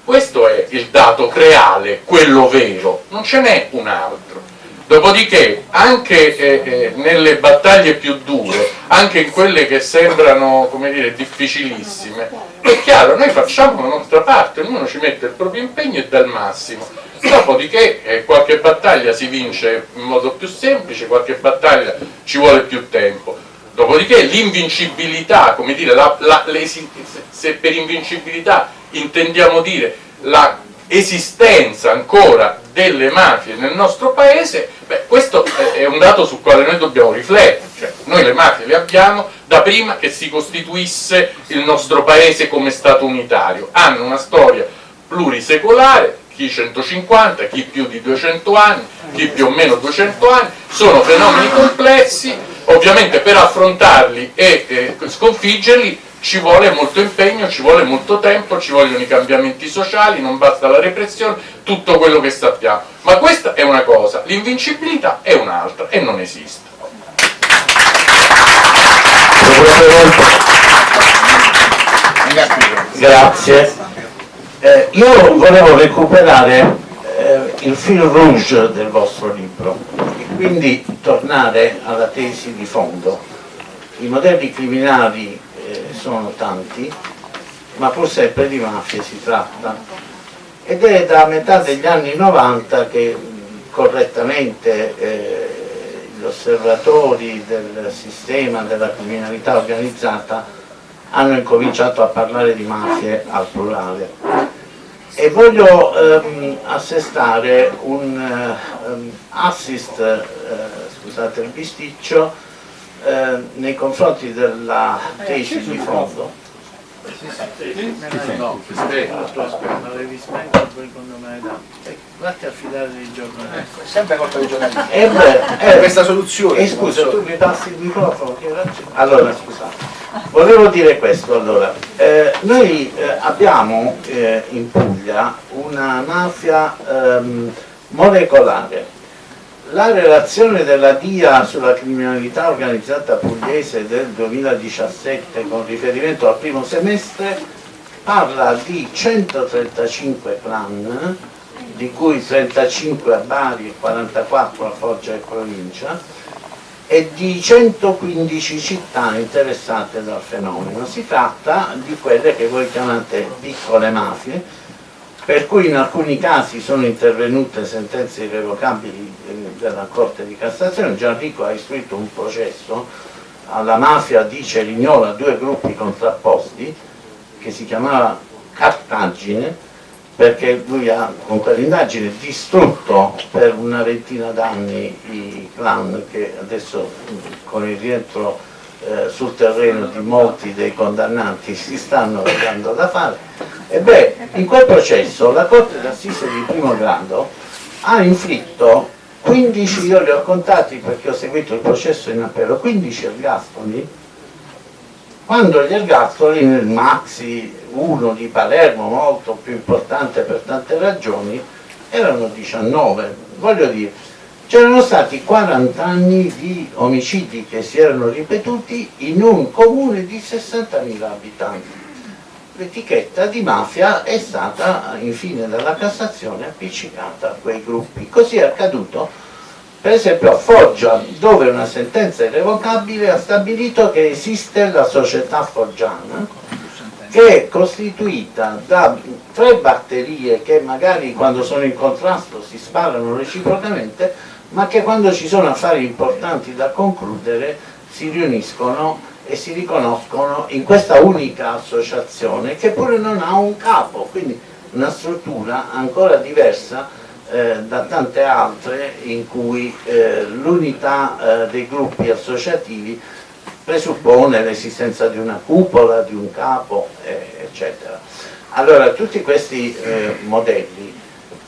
Questo è il dato reale, quello vero, non ce n'è un altro. Dopodiché, anche eh, eh, nelle battaglie più dure, anche in quelle che sembrano, dire, difficilissime, è chiaro, noi facciamo la nostra parte, ognuno ci mette il proprio impegno e dà il massimo. Dopodiché eh, qualche battaglia si vince in modo più semplice, qualche battaglia ci vuole più tempo. Dopodiché l'invincibilità, come dire, la, la, se per invincibilità intendiamo dire la esistenza ancora delle mafie nel nostro paese, beh, questo è un dato sul quale noi dobbiamo riflettere, cioè, noi le mafie le abbiamo da prima che si costituisse il nostro paese come Stato unitario, hanno una storia plurisecolare, chi 150, chi più di 200 anni, chi più o meno 200 anni, sono fenomeni complessi, ovviamente per affrontarli e eh, sconfiggerli ci vuole molto impegno, ci vuole molto tempo, ci vogliono i cambiamenti sociali, non basta la repressione, tutto quello che sappiamo. Ma questa è una cosa, l'invincibilità è un'altra e non esiste.
Grazie. Eh, io volevo recuperare eh, il fil rouge del vostro libro e quindi tornare alla tesi di fondo. I modelli criminali eh, sono tanti, ma pur sempre di mafie si tratta. Ed è da metà degli anni 90 che correttamente eh, gli osservatori del sistema della criminalità organizzata hanno incominciato a parlare di mafie al plurale. E voglio ehm, assestare un um, assist, eh, scusate il bisticcio, eh, nei confronti della tesi di fondo.
No, aspetta, aspetta, l'avevi spento secondo me da vatti a fidare dei giornalisti. Ecco,
sempre colpa dei giornalisti.
Eh, beh,
eh, questa soluzione
eh, scusa tu mi passi il microfono allora scusate volevo dire questo allora. Eh, noi eh, abbiamo eh, in Puglia una mafia ehm, molecolare la relazione della DIA sulla criminalità organizzata pugliese del 2017 con riferimento al primo semestre parla di 135 clan, di cui 35 a Bari e 44 a Foggia e provincia, e di 115 città interessate dal fenomeno. Si tratta di quelle che voi chiamate piccole mafie, per cui in alcuni casi sono intervenute sentenze irrevocabili della Corte di Cassazione, Gianrico ha istruito un processo alla mafia di Cerignola, due gruppi contrapposti, che si chiamava Cartagine, perché lui ha con quell'indagine distrutto per una ventina d'anni i clan che adesso con il rientro eh, sul terreno di molti dei condannati si stanno dando da fare. E beh, in quel processo la Corte d'Assise di primo grado ha inflitto 15, io li ho contati perché ho seguito il processo in appello, 15 ergastoli quando gli ergastoli nel Maxi 1 di Palermo, molto più importante per tante ragioni, erano 19, voglio dire c'erano stati 40 anni di omicidi che si erano ripetuti in un comune di 60.000 abitanti. L'etichetta di mafia è stata infine dalla Cassazione appiccicata a quei gruppi. Così è accaduto per esempio a Foggia, dove una sentenza irrevocabile ha stabilito che esiste la società foggiana, che è costituita da tre batterie che magari quando sono in contrasto si sparano reciprocamente ma che quando ci sono affari importanti da concludere si riuniscono e si riconoscono in questa unica associazione che pure non ha un capo, quindi una struttura ancora diversa eh, da tante altre in cui eh, l'unità eh, dei gruppi associativi presuppone l'esistenza di una cupola, di un capo, eccetera. Allora tutti questi eh, modelli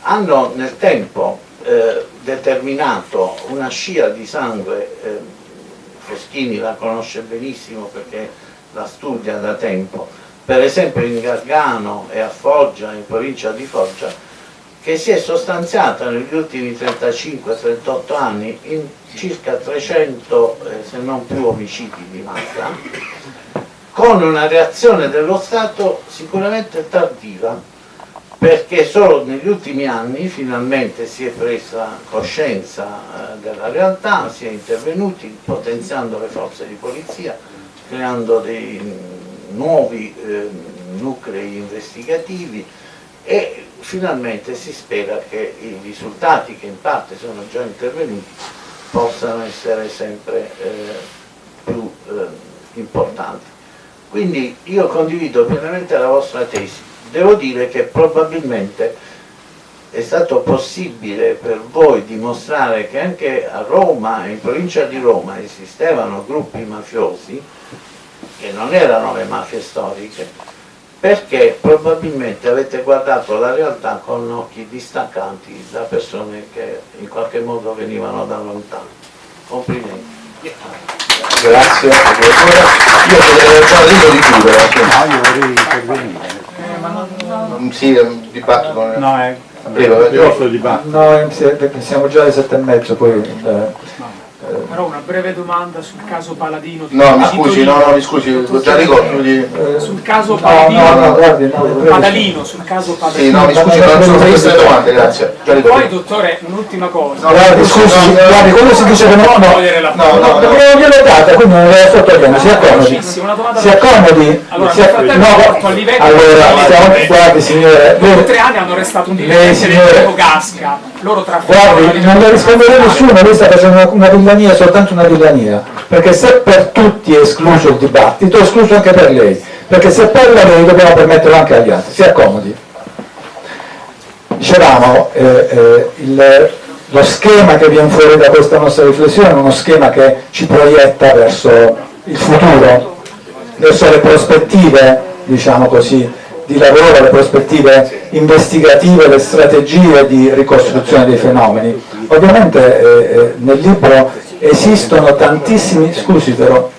hanno nel tempo eh, determinato una scia di sangue, eh, Foschini la conosce benissimo perché la studia da tempo, per esempio in Gargano e a Foggia, in provincia di Foggia, che si è sostanziata negli ultimi 35-38 anni in circa 300 eh, se non più omicidi di massa, con una reazione dello Stato sicuramente tardiva, perché solo negli ultimi anni finalmente si è presa coscienza eh, della realtà, si è intervenuti potenziando le forze di polizia, creando dei nuovi eh, nuclei investigativi e finalmente si spera che i risultati che in parte sono già intervenuti possano essere sempre eh, più importanti. Quindi io condivido pienamente la vostra tesi, devo dire che probabilmente è stato possibile per voi dimostrare che anche a Roma, in provincia di Roma, esistevano gruppi mafiosi che non erano le mafie storiche, perché probabilmente avete guardato la realtà con occhi distaccanti da persone che in qualche modo venivano da lontano. Complimenti.
Grazie. Io già libro di chiudere.
No, io vorrei intervenire.
Sì, un dibattito.
No, è...
Prego,
No, siamo già alle sette e mezzo, poi... Eh,
però una breve domanda sul caso Paladino.
No, mi scusi, no, no, mi scusi, già ricordo di...
Sul caso Paladino,
no, no, guardi, no,
Padalino, sul caso Padalino.
Sì, no, mi scusi, non sono le domande, grazie. Già
Poi, dottore, un'ultima cosa.
No, guardi, scusi, guardi, quando si dice che no, no, no, no, no, gliel'ho data, quindi non la sto togliendo, si accomodi. Si accomodi.
Allora,
si accomodi. No, allora, stiamo, guardi signore.
Per tre anni hanno arrestato un dirigente del tipo Gasca, loro
Guardi, non le risponderà nessuno, lei sta facendo una villania, soltanto una villania, perché se per tutti è escluso il dibattito, è escluso anche per lei, perché se parla lei dobbiamo permetterlo anche agli altri, si accomodi. Dicevamo, eh, eh, il, lo schema che viene fuori da questa nostra riflessione è uno schema che ci proietta verso il futuro, verso le prospettive, diciamo così, di lavoro, le prospettive investigative, le strategie di ricostruzione dei fenomeni. Ovviamente eh, eh nel libro esistono tantissimi, scusi però,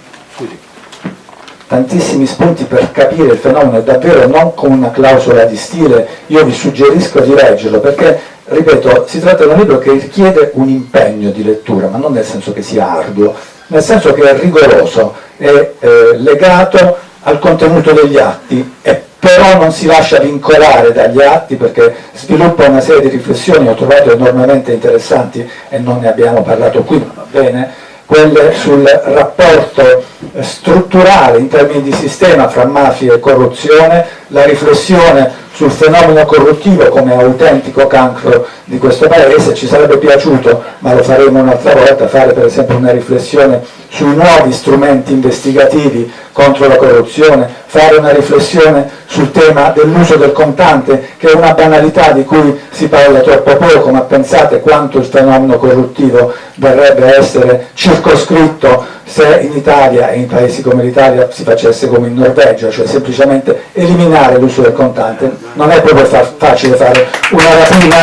tantissimi spunti per capire il fenomeno davvero non con una clausola di stile, io vi suggerisco di leggerlo perché, ripeto, si tratta di un libro che richiede un impegno di lettura, ma non nel senso che sia arduo, nel senso che è rigoroso, è eh, legato al contenuto degli atti, è però non si lascia vincolare dagli atti perché sviluppa una serie di riflessioni, ho trovato enormemente interessanti e non ne abbiamo parlato qui, va bene, quelle sul rapporto strutturale in termini di sistema fra mafia e corruzione, la riflessione sul fenomeno corruttivo come autentico cancro di questo paese, ci sarebbe piaciuto, ma lo faremo un'altra volta, fare per esempio una riflessione sui nuovi strumenti investigativi contro la corruzione, fare una riflessione sul tema dell'uso del contante, che è una banalità di cui si parla troppo poco, ma pensate quanto il fenomeno corruttivo verrebbe essere circoscritto se in Italia e in paesi come l'Italia si facesse come in Norvegia, cioè semplicemente eliminare l'uso del contante. Non è proprio fa facile fare una rapina,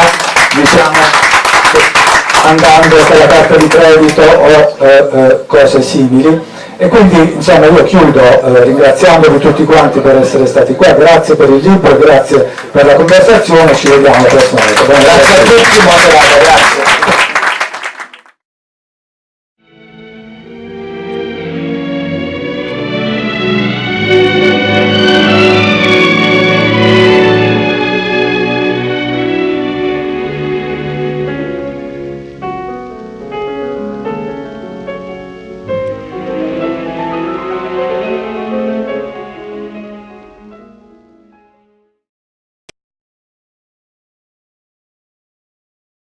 diciamo, andando con la carta di credito o eh, eh, cose simili e quindi insomma io chiudo eh, ringraziandovi tutti quanti per essere stati qua, grazie per il libro, grazie per la conversazione, ci vediamo volta. Grazie a tutti, buona serata, grazie.